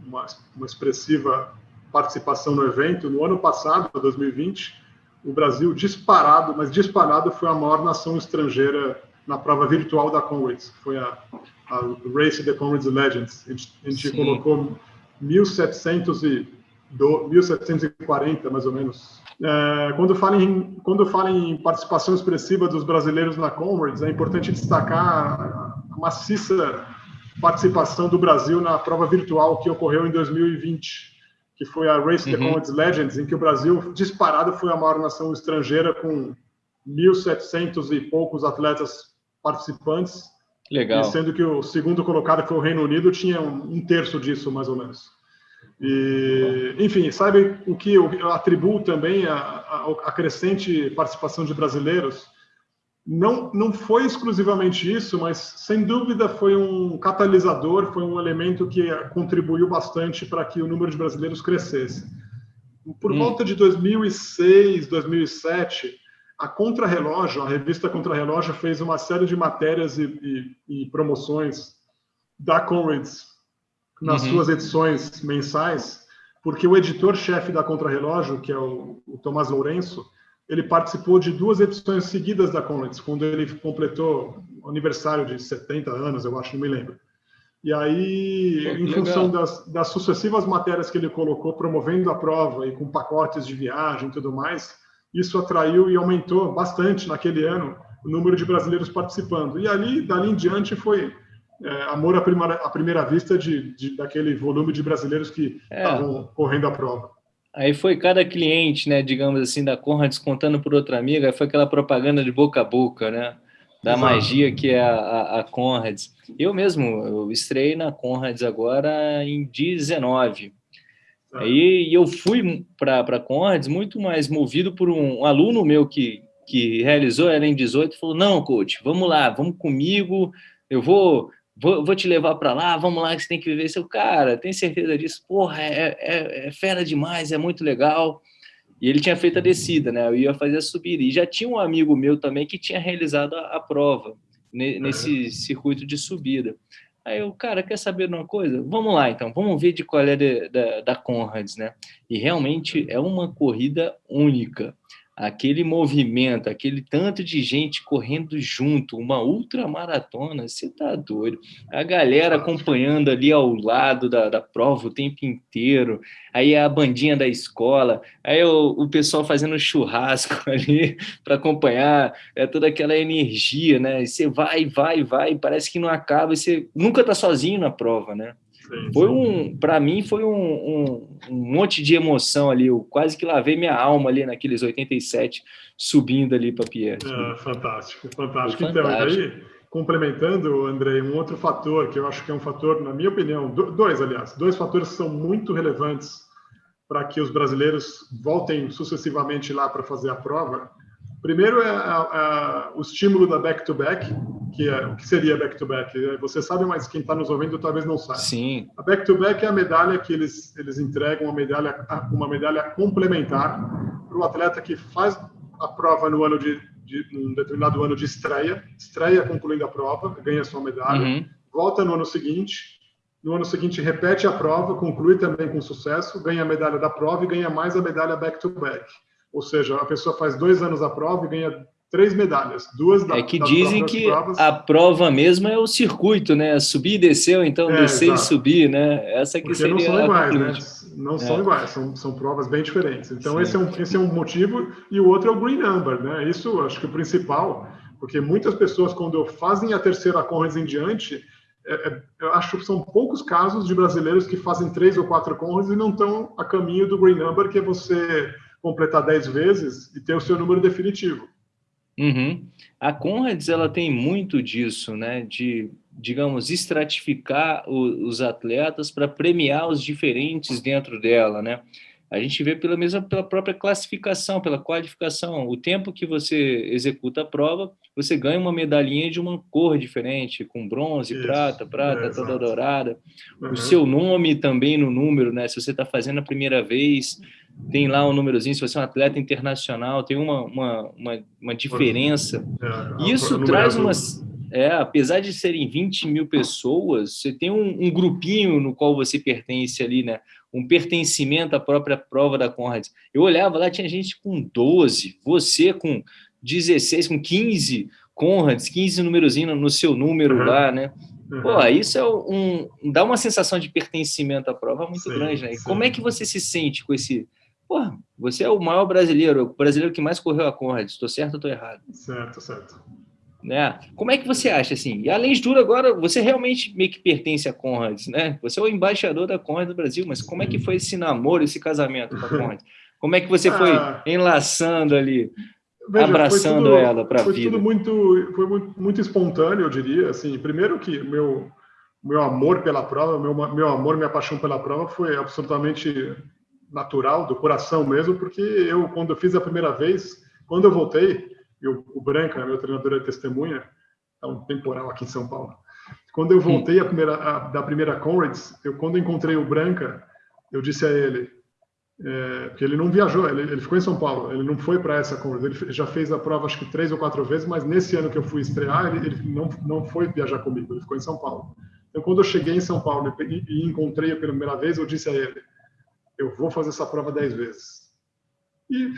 uma, uma expressiva participação no evento. No ano passado, 2020, o Brasil disparado, mas disparado foi a maior nação estrangeira na prova virtual da Comrades, foi a, a Race the Comrades Legends. A gente, a gente colocou 1700 e do, 1740, mais ou menos. É, quando, fala em, quando fala em participação expressiva dos brasileiros na Comrades, é importante destacar a maciça participação do Brasil na prova virtual que ocorreu em 2020 que foi a Race the uhum. Legends, em que o Brasil, disparado, foi a maior nação estrangeira, com 1.700 e poucos atletas participantes. Legal. sendo que o segundo colocado, que foi o Reino Unido, tinha um, terço disso, mais ou menos. E, enfim, sabe o que eu atribuo também a, a, a crescente participação de brasileiros? não, não foi exclusivamente isso, mas sem dúvida foi um catalisador, foi um elemento que contribuiu bastante para que o número de brasileiros crescesse. Por hum. volta de 2006, 2007, a Contrarrelógio, a revista Contrarrelógio, fez uma série de matérias e, e, e promoções da Comrades nas uhum. suas edições mensais, porque o editor-chefe da Contrarrelógio, que é o, o Tomás Lourenço, ele participou de duas edições seguidas da Comrades, quando ele completou o aniversário de 70 anos, eu acho, não me lembro. E aí, Pô, em função das, das, sucessivas matérias que ele colocou, promovendo a prova e com pacotes de viagem e tudo mais, isso atraiu e aumentou bastante naquele ano o número de brasileiros participando. E ali, dali em diante, foi é, amor à primeira, à primeira vista de, de, daquele volume de brasileiros que é. estavam é. correndo a prova. Aí foi cada cliente, né, digamos assim, da Conrads contando por outra amiga, foi aquela propaganda de boca a boca, né? Da Exato. magia que é a, a, a Conrads. Eu mesmo, eu estrei na Conrads agora em 19. Aí eu fui para a Conrads muito mais movido por um aluno meu que que realizou, ela em 18, falou, não, coach, vamos lá, vamos comigo, eu vou, vou, vou te levar para lá, vamos lá, que você tem que viver. Seu cara, tem certeza disso? Porra, é, é, é, fera demais, é muito legal. E ele tinha feito a descida, né? Eu ia fazer a subida. E já tinha um amigo meu também que tinha realizado a, a prova nesse circuito de subida. Aí eu, cara, quer saber de uma coisa? Vamos lá, então, vamos ver de qual é de, da, da Conrads, né? E realmente é uma corrida única aquele movimento, aquele tanto de gente correndo junto, uma ultramaratona, você tá doido. A galera acompanhando ali ao lado da, da prova o tempo inteiro, aí a bandinha da escola, aí o, o pessoal fazendo churrasco ali para acompanhar, é toda aquela energia, né? Você vai, vai, vai, parece que não acaba, você nunca tá sozinho na prova, né? Foi um, para mim foi um, um, um, monte de emoção ali, eu quase que lavei minha alma ali naqueles 87 subindo ali para Pierre. É, fantástico, fantástico. Então, aí, complementando, André, um outro fator que eu acho que é um fator, na minha opinião, dois, aliás, dois fatores que são muito relevantes para que os brasileiros voltem sucessivamente lá para fazer a prova. Primeiro é a, a, o estímulo da back-to-back, -back, que é o que seria back-to-back. -back? Você sabe, mas quem está nos ouvindo talvez não saiba. Sim. A back-to-back -back é a medalha que eles, eles entregam, uma medalha, uma medalha complementar para o atleta que faz a prova no ano de, de um determinado ano de estreia, estreia concluindo a prova, ganha sua medalha, uhum. volta no ano seguinte, no ano seguinte repete a prova, conclui também com sucesso, ganha a medalha da prova e ganha mais a medalha back-to-back. -back. Ou seja, a pessoa faz dois anos a prova e ganha três medalhas, duas da É que dizem que provas. a prova mesmo é o circuito, né? Subir e descer, ou então é, descer exato. e subir, né? Essa que Porque seria não são iguais, né? Não é. são iguais, são, são provas bem diferentes. Então esse é, um, esse é um motivo e o outro é o green number, né? Isso acho que o principal, porque muitas pessoas quando fazem a terceira Conrads em diante, é, é, eu acho que são poucos casos de brasileiros que fazem três ou quatro Conrads e não estão a caminho do green number, que é você completar 10 vezes e ter o seu número definitivo. Uhum. A Conrads ela tem muito disso, né? De, digamos, estratificar o, os atletas para premiar os diferentes dentro dela, né? A gente vê pela mesma pela própria classificação, pela qualificação. O tempo que você executa a prova, você ganha uma medalhinha de uma cor diferente, com bronze, Isso. prata, prata, é, toda dourada. Uhum. O seu nome também no número, né? Se você está fazendo a primeira vez, tem lá um númerozinho. Se você é um atleta internacional, tem uma, uma, uma, uma diferença. É, Isso traz umas é, apesar de serem 20 mil pessoas, você tem um, um, grupinho no qual você pertence ali, né? Um pertencimento à própria prova da Conrads. Eu olhava lá, tinha gente com 12, você com 16, com 15 Conrads, 15 númerozinhos no seu número uhum. lá, né? Uhum. Pô, isso é um, dá uma sensação de pertencimento à prova muito sim, grande, né? E como é que você se sente com esse... Pô, você é o maior brasileiro, o brasileiro que mais correu a Conrads, estou certo ou estou errado? Certo, certo. Né? Como é que você acha assim? E além de tudo, agora você realmente meio que pertence a Conrads, né? Você é o embaixador da Conrads do Brasil, mas como é que foi esse namoro, esse casamento com a Conrads? Como é que você foi ah, enlaçando ali, veja, abraçando tudo, ela para a vida? Foi tudo muito, foi muito, muito, espontâneo, eu diria. Assim, primeiro que meu meu amor pela prova, meu meu amor, minha paixão pela prova foi absolutamente natural, do coração mesmo, porque eu quando eu fiz a primeira vez, quando eu voltei e o, o Branca, meu treinador é testemunha, é um temporal aqui em São Paulo. Quando eu voltei a primeira, a, da primeira Conrads, eu quando encontrei o Branca, eu disse a ele, é, porque ele não viajou, ele, ele, ficou em São Paulo, ele não foi para essa Conrads, ele já fez a prova acho que três ou quatro vezes, mas nesse ano que eu fui estrear, ele, ele não, não foi viajar comigo, ele ficou em São Paulo. Então, quando eu cheguei em São Paulo e, e encontrei a primeira vez, eu disse a ele, eu vou fazer essa prova dez vezes. E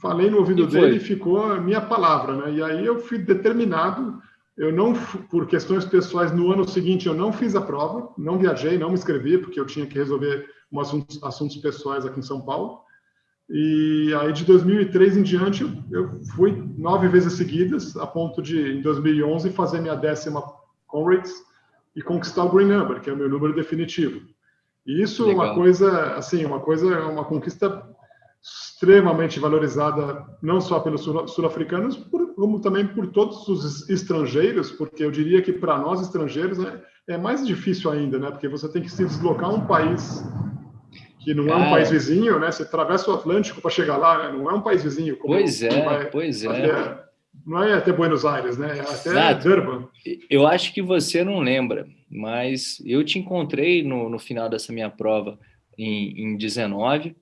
falei no ouvido e dele e ficou a minha palavra, né? E aí eu fui determinado, eu não, por questões pessoais, no ano seguinte eu não fiz a prova, não viajei, não me inscrevi, porque eu tinha que resolver um assuntos, assuntos pessoais aqui em São Paulo. E aí de 2003 em diante eu fui nove vezes seguidas, a ponto de em 2011 fazer minha décima Conrads e conquistar o Green Number, que é o meu número definitivo. E isso é uma coisa, assim, uma coisa, uma conquista extremamente valorizada não só pelos sul-africanos, como também por todos os estrangeiros, porque eu diria que para nós estrangeiros é, é, mais difícil ainda, né? Porque você tem que se deslocar a um país que não é um país vizinho, né? Você atravessa o Atlântico para chegar lá, né? não é um país vizinho. pois é, vai, pois é. não é até Buenos Aires, né? É até Exato. Durban. Eu acho que você não lembra, mas eu te encontrei no, no final dessa minha prova em, em 19.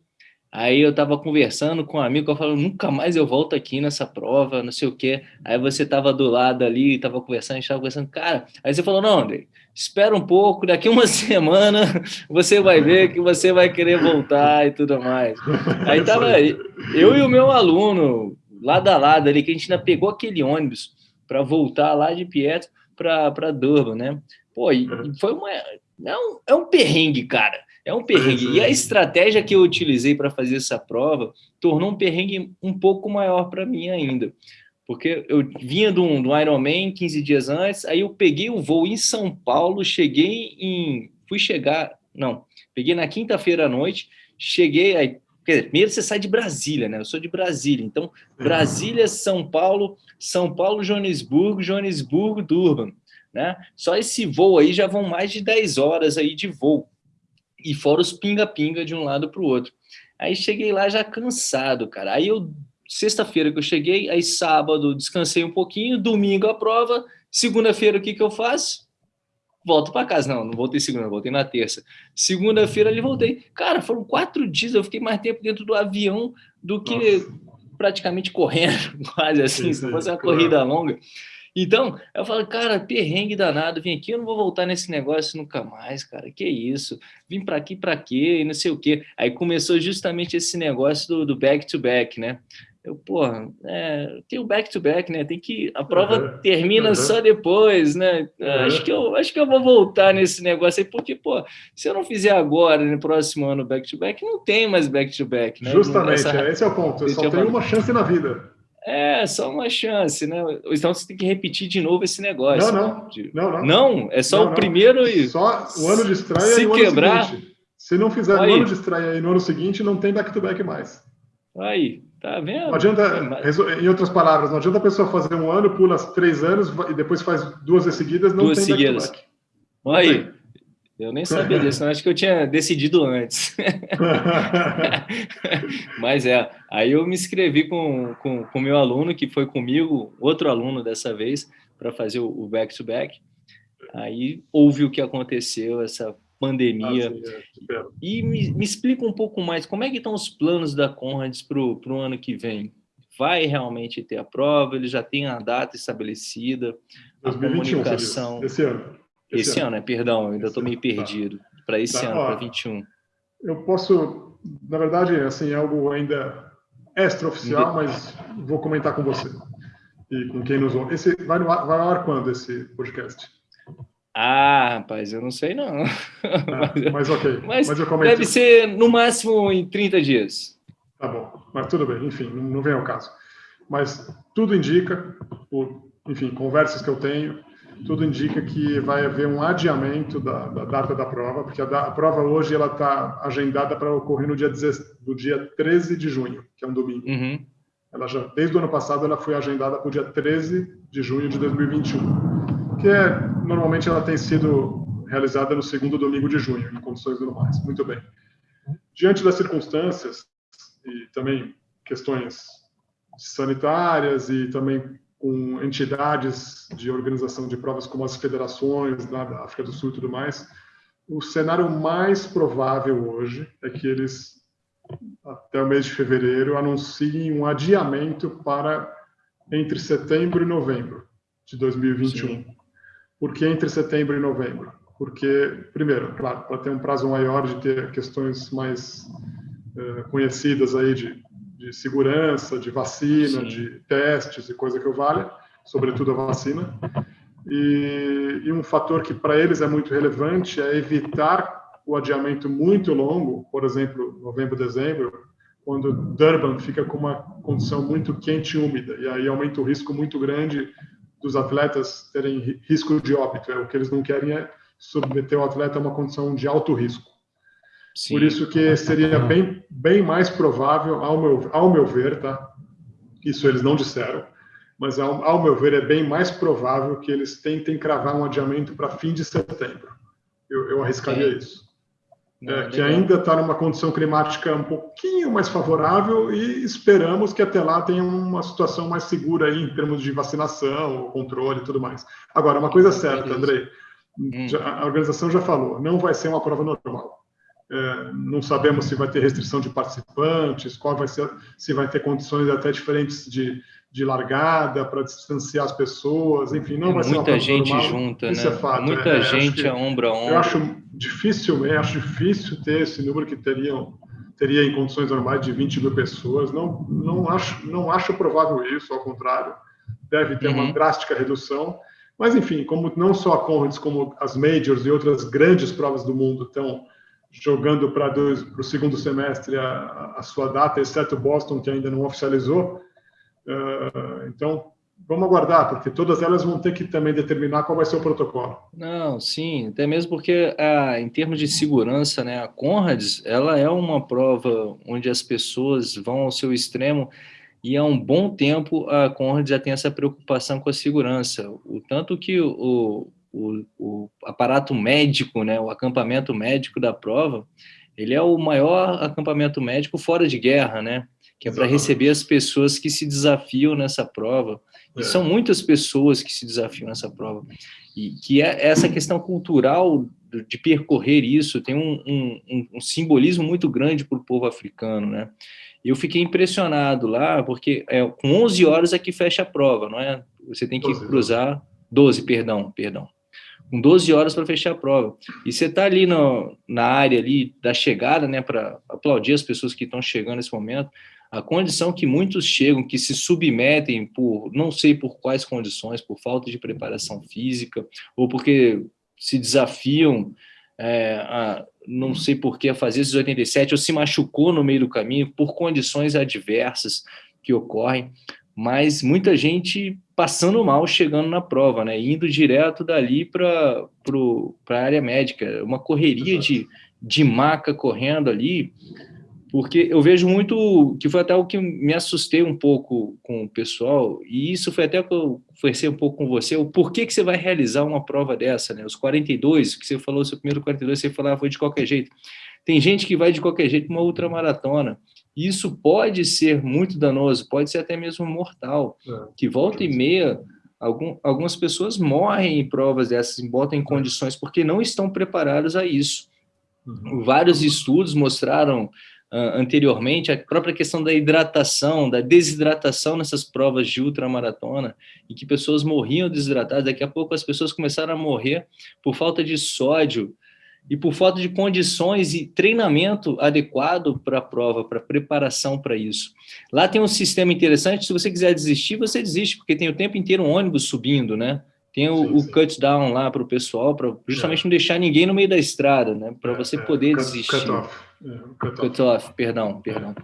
Aí eu estava conversando com um amigo, eu falo, nunca mais eu volto aqui nessa prova, não sei o quê. Aí você estava do lado ali, estava conversando, a gente estava conversando, cara. Aí você falou, não, André, espera um pouco, daqui uma semana você vai ver que você vai querer voltar e tudo mais. Aí tava eu e o meu aluno, lado a lado ali, que a gente ainda pegou aquele ônibus para voltar lá de Pietro para Durban, né? Pô, e foi uma... É um, é um perrengue, cara. É um perrengue. E a estratégia que eu utilizei para fazer essa prova tornou um perrengue um pouco maior para mim ainda porque eu vinha do, do Ironman 15 dias antes, aí eu peguei o voo em São Paulo, cheguei em... fui chegar... não, peguei na quinta-feira à noite, cheguei... Aí, dizer, primeiro você sai de Brasília, né? Eu sou de Brasília, então Brasília, São Paulo, São Paulo, Joanesburgo, Joanesburgo, Durban, né? Só esse voo aí já vão mais de 10 horas aí de voo, e fora os pinga-pinga de um lado para o outro. Aí cheguei lá já cansado, cara. Aí eu sexta-feira que eu cheguei, aí sábado descansei um pouquinho, domingo a prova, segunda-feira o que, que eu faço? Volto para casa. Não, não voltei segunda, voltei na terça. Segunda-feira ali voltei. Cara, foram quatro dias, eu fiquei mais tempo dentro do avião do que Nossa. praticamente correndo, quase assim, se não fosse uma corrida longa. Então, eu falo, cara, perrengue danado, vim aqui, eu não vou voltar nesse negócio nunca mais, cara, que isso? Vim para aqui para quê? E não sei o quê. Aí começou justamente esse negócio do back-to-back, -back, né? Eu, porra, é, tem o back-to-back, -back, né? Tem que. A prova uhum. termina uhum. só depois, né? Uhum. Acho, que eu, acho que eu vou voltar nesse negócio aí, porque, pô, se eu não fizer agora, no próximo ano, back-to-back, -back, não tem mais back-to-back, -back, né? Justamente, Essa... esse é o ponto. Só tem uma chance na vida. É, só uma chance, né? Então você tem que repetir de novo esse negócio. Não, não. De... Não, não. não, é só não, o primeiro e. Só o ano de estreia se e o quebrar... ano seguinte. Se não fizer aí. no ano de estreia e no ano seguinte, não tem back-to-back -back mais. Aí, Tá vendo? Não adianta, em outras palavras, não adianta a pessoa fazer um ano, pula três anos e depois faz duas seguidas, não duas tem seguidas. back, -back. Aí, eu nem sabia disso, acho que eu tinha decidido antes. Mas é, aí eu me inscrevi com o com, com meu aluno, que foi comigo, outro aluno dessa vez, para fazer o back-to-back. -back. Aí houve o que aconteceu, essa pandemia. Ah, é, e me, me, explica um pouco mais, como é que estão os planos da Conrads para o ano que vem? Vai realmente ter a prova? Ele já tem a data estabelecida? 2021, a comunicação... Esse ano. Esse, esse ano, ano, é, perdão, eu ainda estou meio tá. perdido. Tá. Para esse tá, ano, para 21. Eu posso, na verdade, assim, é algo ainda extraoficial, mas vou comentar com você e com quem nos ouve. Esse vai, no, vai ao ar quando esse podcast? Ah, rapaz, eu não sei não. Ah, mas ok. Mas, mas eu comento. deve ser no máximo em 30 dias. Tá bom, mas tudo bem, enfim, não vem ao caso. Mas tudo indica, por, enfim, conversas que eu tenho, tudo indica que vai haver um adiamento da, da data da prova, porque a, da, a prova hoje ela está agendada para ocorrer no dia, 10, do dia 13 de junho, que é um domingo. Uhum. Ela já, desde o ano passado, ela foi agendada para o dia 13 de junho de 2021, que é, normalmente ela tem sido realizada no segundo domingo de junho, em condições normais. Muito bem. Diante das circunstâncias e também questões sanitárias e também com entidades de organização de provas como as federações da África do Sul e tudo mais, o cenário mais provável hoje é que eles até o mês de fevereiro, anunciem um adiamento para entre setembro e novembro de 2021. Sim. Por que entre setembro e novembro? Porque, primeiro, claro, para ter um prazo maior de ter questões mais uh, conhecidas aí de, de segurança, de vacina, Sim. de testes e coisa que eu valha, sobretudo a vacina. E, e um fator que para eles é muito relevante é evitar o adiamento muito longo, por exemplo, novembro, dezembro, quando Durban fica com uma condição muito quente e úmida, e aí aumenta o risco muito grande dos atletas terem risco de óbito. É, o que eles não querem é submeter o atleta a uma condição de alto risco. Sim. Por isso que seria bem, bem mais provável, ao meu, ao meu ver, tá? Isso eles não disseram, mas ao, ao meu ver é bem mais provável que eles tentem cravar um adiamento para fim de setembro. Eu, eu arriscaria isso. é, que ainda está numa condição climática um pouquinho mais favorável e esperamos que até lá tenha uma situação mais segura aí em termos de vacinação, controle e tudo mais. Agora, uma coisa certa, Andrei, hum. a organização já falou, não vai ser uma prova normal. É, não sabemos se vai ter restrição de participantes, qual vai ser, se vai ter condições até diferentes de, de largada para distanciar as pessoas, enfim, não é vai ser muita gente normal. junta, Isso né? É fato, muita é, gente a ombro a ombro. Eu acho difícil, eu acho difícil ter esse número que teriam teria em condições normais de 20 mil pessoas. Não, não acho, não acho provável isso. Ao contrário, deve ter uhum. uma drástica redução. Mas enfim, como não só a Conrads, como as majors e outras grandes provas do mundo estão jogando para o segundo semestre a, a, sua data, exceto Boston, que ainda não oficializou, Uh, então, vamos aguardar, porque todas elas vão ter que também determinar qual vai ser o protocolo. Não, sim, até mesmo porque ah, em termos de segurança, né, a Conrads, ela é uma prova onde as pessoas vão ao seu extremo e há um bom tempo a Conrads já tem essa preocupação com a segurança, o tanto que o, o, o aparato médico, né, o acampamento médico da prova, ele é o maior acampamento médico fora de guerra, né? que é para receber as pessoas que se desafiam nessa prova. E é. são muitas pessoas que se desafiam nessa prova. E que é essa questão cultural de percorrer isso tem um, um, um simbolismo muito grande para o povo africano, né? Eu fiquei impressionado lá, porque é, com 11 horas é que fecha a prova, não é? Você tem que 12, cruzar... 12, perdão, perdão. Com 12 horas para fechar a prova. E você está ali no, na área ali da chegada, né, para aplaudir as pessoas que estão chegando nesse momento, a condição que muitos chegam, que se submetem por, não sei por quais condições, por falta de preparação física, ou porque se desafiam, é, a, não sei por que, a fazer esses 87, ou se machucou no meio do caminho, por condições adversas que ocorrem, mas muita gente passando mal chegando na prova, né, indo direto dali para a área médica, uma correria de, de maca correndo ali, porque eu vejo muito, que foi até o que me assustei um pouco com o pessoal, e isso foi até que eu conversei um pouco com você, o porquê que você vai realizar uma prova dessa, né? Os 42, que você falou, seu primeiro 42, você falava, foi de qualquer jeito. Tem gente que vai de qualquer jeito uma ultramaratona, e isso pode ser muito danoso, pode ser até mesmo mortal, é, que volta e meia, algum, algumas pessoas morrem em provas dessas, botam em condições, porque não estão preparados a isso. Uhum. Vários estudos mostraram uh, anteriormente, a própria questão da hidratação, da desidratação nessas provas de ultramaratona, e que pessoas morriam desidratadas, daqui a pouco as pessoas começaram a morrer por falta de sódio, e por falta de condições e treinamento adequado para a prova, para preparação para isso. Lá tem um sistema interessante, se você quiser desistir, você desiste, porque tem o tempo inteiro um ônibus subindo, né? Tem o, sim, sim. o cut down lá para o pessoal, para justamente é. não deixar ninguém no meio da estrada, né? Para é, você é. poder cut, desistir. Cut off. É, cut, cut off. off, perdão, perdão.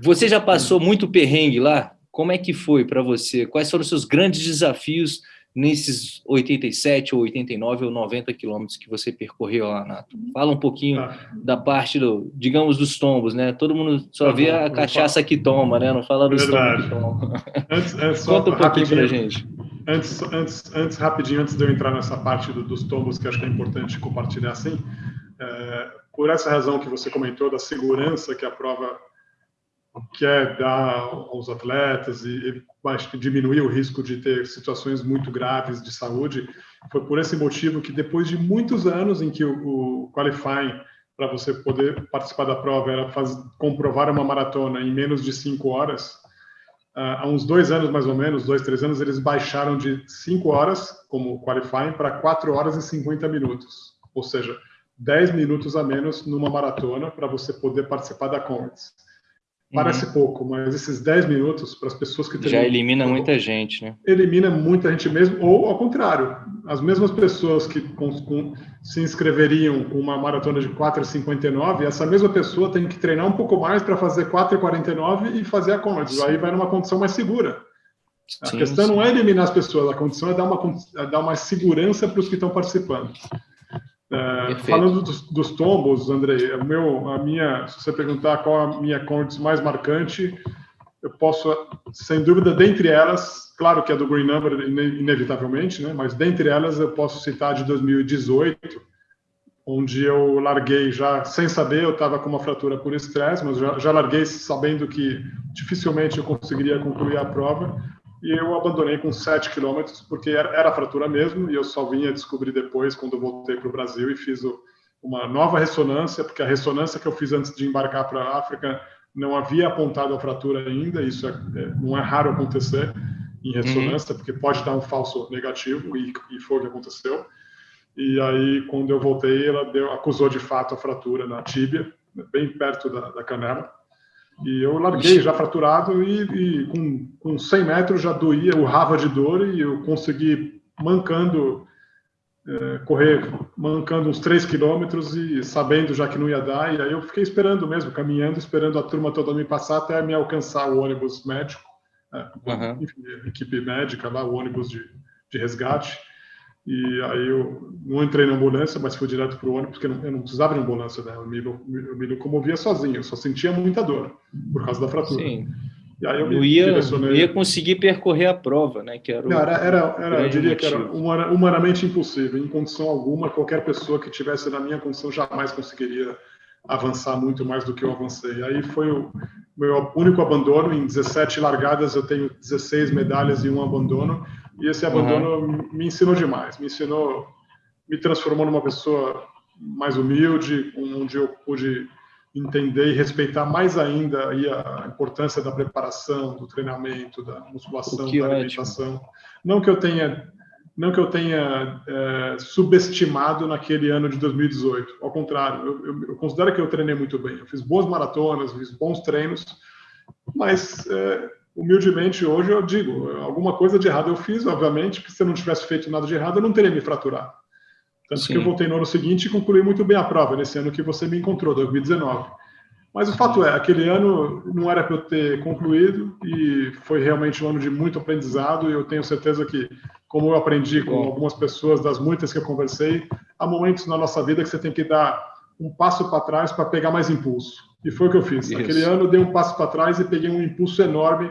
Você já passou muito perrengue lá? Como é que foi para você? Quais foram os seus grandes desafios nesses 87 ou 89 ou 90 quilômetros que você percorreu lá, Nato? Fala um pouquinho ah. da parte, do, digamos, dos tombos, né? Todo mundo só tá vê bom, a cachaça que toma, né? Não fala dos tombos que toma. Antes, antes, Conta um pouquinho para gente. Antes, antes, antes, rapidinho, antes de eu entrar nessa parte do, dos tombos, que acho que é importante compartilhar assim, é, por essa razão que você comentou, da segurança que a prova quer dar aos atletas e, e diminuir o risco de ter situações muito graves de saúde, foi por esse motivo que depois de muitos anos em que o, o qualifying para você poder participar da prova era faz, comprovar uma maratona em menos de cinco horas, há uns dois anos mais ou menos, dois, três anos, eles baixaram de cinco horas como qualifying para quatro horas e 50 minutos. Ou seja, 10 minutos a menos numa maratona para você poder participar da Comets. Parece uhum. pouco, mas esses 10 minutos para as pessoas que Já elimina muita gente, né? Elimina muita gente mesmo, ou ao contrário, as mesmas pessoas que com, com, se inscreveriam com uma maratona de 4,59, essa mesma pessoa tem que treinar um pouco mais para fazer 4,49 e fazer a Comets. Aí vai numa condição mais segura. A sim, questão sim. não é eliminar as pessoas, a condição é dar uma, é dar uma segurança para os que estão participando. É, falando dos, dos, tombos, Andrei, o meu, a minha, se você perguntar qual a minha condição mais marcante, eu posso, sem dúvida, dentre elas, claro que é do Green Number, inevitavelmente, né? mas dentre elas eu posso citar de 2018, onde eu larguei já sem saber, eu estava com uma fratura por estresse, mas já, já larguei sabendo que dificilmente eu conseguiria concluir a prova, e eu abandonei com 7 quilômetros, porque era, era fratura mesmo, e eu só vinha descobrir depois, quando voltei para o Brasil e fiz o, uma nova ressonância, porque a ressonância que eu fiz antes de embarcar para a África não havia apontado a fratura ainda, isso é, é, não é raro acontecer em ressonância, uhum. porque pode dar um falso negativo, e, e foi o que aconteceu. E aí, quando eu voltei, ela deu, acusou de fato a fratura na tíbia, bem perto da, da canela. E eu larguei já fraturado e, e, com, com 100 metros já doía, urrava de dor e eu consegui, mancando, é, correr, mancando uns 3 quilômetros e sabendo já que não ia dar. E aí eu fiquei esperando mesmo, caminhando, esperando a turma toda me passar até me alcançar o ônibus médico, é, uhum. enfim, equipe médica lá, o ônibus de, de resgate. E aí eu não entrei na ambulância, mas fui direto para o ônibus, porque eu não precisava de ambulância, né? Eu me, eu me locomovia sozinho, eu só sentia muita dor por causa da fratura. Sim. E aí eu me ia, direcionei... ia conseguir percorrer a prova, né? Que era, não, era, era, era eu diria motivo. que era humanamente impossível. Em condição alguma, qualquer pessoa que tivesse na minha condição jamais conseguiria avançar muito mais do que eu avancei. Aí foi o meu único abandono. Em 17 largadas, eu tenho 16 medalhas e um abandono e esse abandono uhum. me ensinou demais, me ensinou, me transformou numa pessoa mais humilde, onde eu pude entender e respeitar mais ainda a importância da preparação, do treinamento, da musculação, da alimentação. Ótimo. Não que eu tenha não que eu tenha é, subestimado naquele ano de 2018, ao contrário, eu, eu, eu, considero que eu treinei muito bem. Eu fiz boas maratonas, fiz bons treinos, mas é, humildemente hoje eu digo, alguma coisa de errado eu fiz, obviamente, porque se eu não tivesse feito nada de errado, eu não teria me fraturado. Tanto Sim. que eu voltei no ano seguinte e concluí muito bem a prova, nesse ano que você me encontrou, 2019. Mas o fato é, aquele ano não era para eu ter concluído e foi realmente um ano de muito aprendizado e eu tenho certeza que, como eu aprendi com algumas pessoas, das muitas que eu conversei, há momentos na nossa vida que você tem que dar um passo para trás para pegar mais impulso. E foi o que eu fiz. Isso. Aquele ano eu dei um passo para trás e peguei um impulso enorme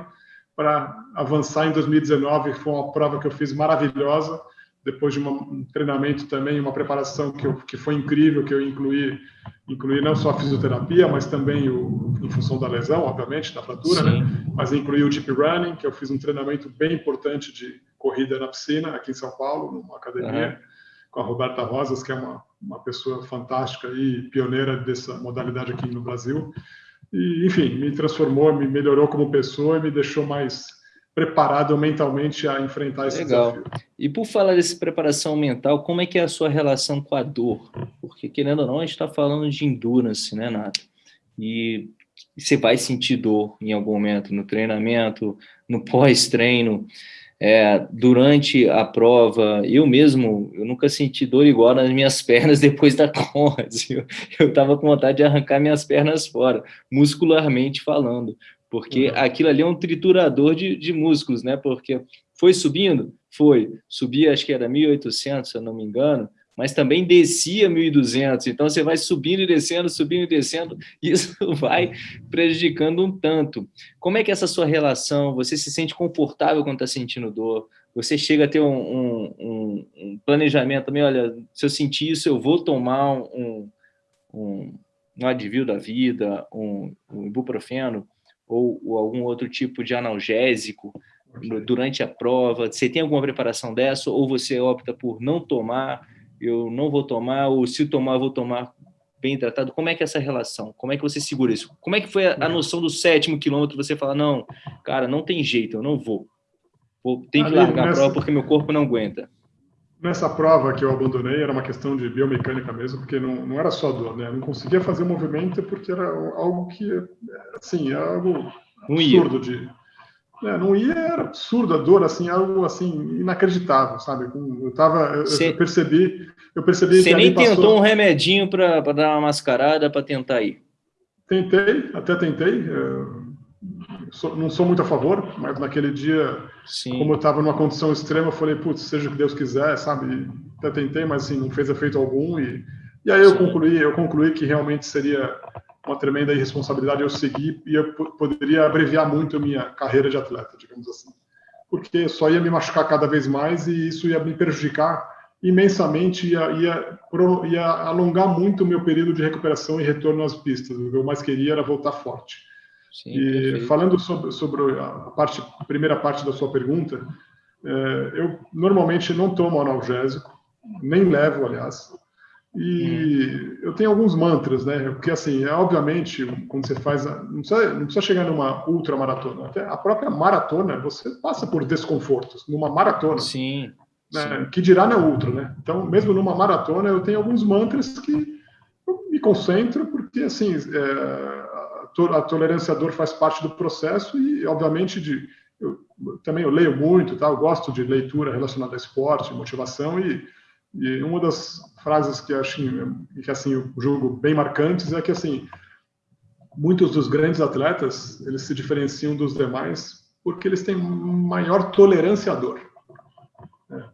para avançar em 2019. Foi uma prova que eu fiz maravilhosa, depois de um treinamento também, uma preparação que, eu, que foi incrível, que eu incluí, incluí não só a fisioterapia, mas também o, em função da lesão, obviamente, da fratura, né? mas incluí o deep running, que eu fiz um treinamento bem importante de corrida na piscina, aqui em São Paulo, numa academia, uhum. Com a Roberta Rosas, que é uma uma pessoa fantástica e pioneira dessa modalidade aqui no Brasil. E, enfim, me transformou, me melhorou como pessoa e me deixou mais preparado mentalmente a enfrentar esse Legal. desafio. E por falar dessa preparação mental, como é que é a sua relação com a dor? Porque, querendo ou não, a gente está falando de endurance, né, Nato? E você vai sentir dor em algum momento no treinamento, no pós-treino é, durante a prova, eu mesmo, eu nunca senti dor igual nas minhas pernas depois da Conrads, eu estava com vontade de arrancar minhas pernas fora, muscularmente falando, porque uhum. aquilo ali é um triturador de, de músculos, né, porque foi subindo? Foi, subia acho que era 1.800, se eu não me engano, mas também descia 1.200, então você vai subindo e descendo, subindo e descendo, isso vai prejudicando um tanto. Como é que é essa sua relação? Você se sente confortável quando está sentindo dor? Você chega a ter um, um, um, planejamento também, olha, se eu sentir isso, eu vou tomar um, um, advil da vida, um, um ibuprofeno, ou, ou algum outro tipo de analgésico, durante a prova? Você tem alguma preparação dessa ou você opta por não tomar? Eu não vou tomar, ou se tomar, vou tomar bem tratado. Como é que é essa relação? Como é que você segura isso? Como é que foi a, a noção do sétimo quilômetro? Você fala, não, cara, não tem jeito, eu não vou. vou tenho que largar nessa, a prova porque meu corpo não aguenta. Nessa prova que eu abandonei, era uma questão de biomecânica mesmo, porque não, não era só dor, né? Eu não conseguia fazer o movimento porque era algo que, assim, era algo absurdo de é, não ia, era absurdo a dor, assim, algo assim, inacreditável, sabe? Eu tava, Cê, eu percebi, eu percebi Você nem tentou passou... um remedinho para dar uma mascarada para tentar ir? Tentei, até tentei. Sou, não sou muito a favor, mas naquele dia, Sim. como eu estava numa condição extrema, eu falei, putz, seja o que Deus quiser, sabe? Até tentei, mas assim, não fez efeito algum. E, e aí eu concluí, eu concluí que realmente seria uma tremenda irresponsabilidade eu seguir e eu poderia abreviar muito a minha carreira de atleta, digamos assim. Porque só ia me machucar cada vez mais e isso ia me prejudicar imensamente, ia, ia, ia alongar muito o meu período de recuperação e retorno às pistas. O que eu mais queria era voltar forte. Sim, e perfeito. falando sobre, sobre a, parte, a primeira parte da sua pergunta, é, eu normalmente não tomo analgésico, nem levo, aliás. E hum. eu tenho alguns mantras, né? Porque, assim, é, obviamente, quando você faz. Não precisa, não precisa chegar numa ultramaratona. Até a própria maratona, você passa por desconfortos. Numa maratona. Sim. Né? Que dirá na ultra, né? Então, mesmo numa maratona, eu tenho alguns mantras que eu me concentro, porque, assim, é, a tolerância à dor faz parte do processo e, obviamente, de. Eu, também eu leio muito, tá? Eu gosto de leitura relacionada a esporte, motivação e e uma das frases que acho que assim eu julgo bem marcantes é que assim muitos dos grandes atletas eles se diferenciam dos demais porque eles têm maior tolerância à dor. Né?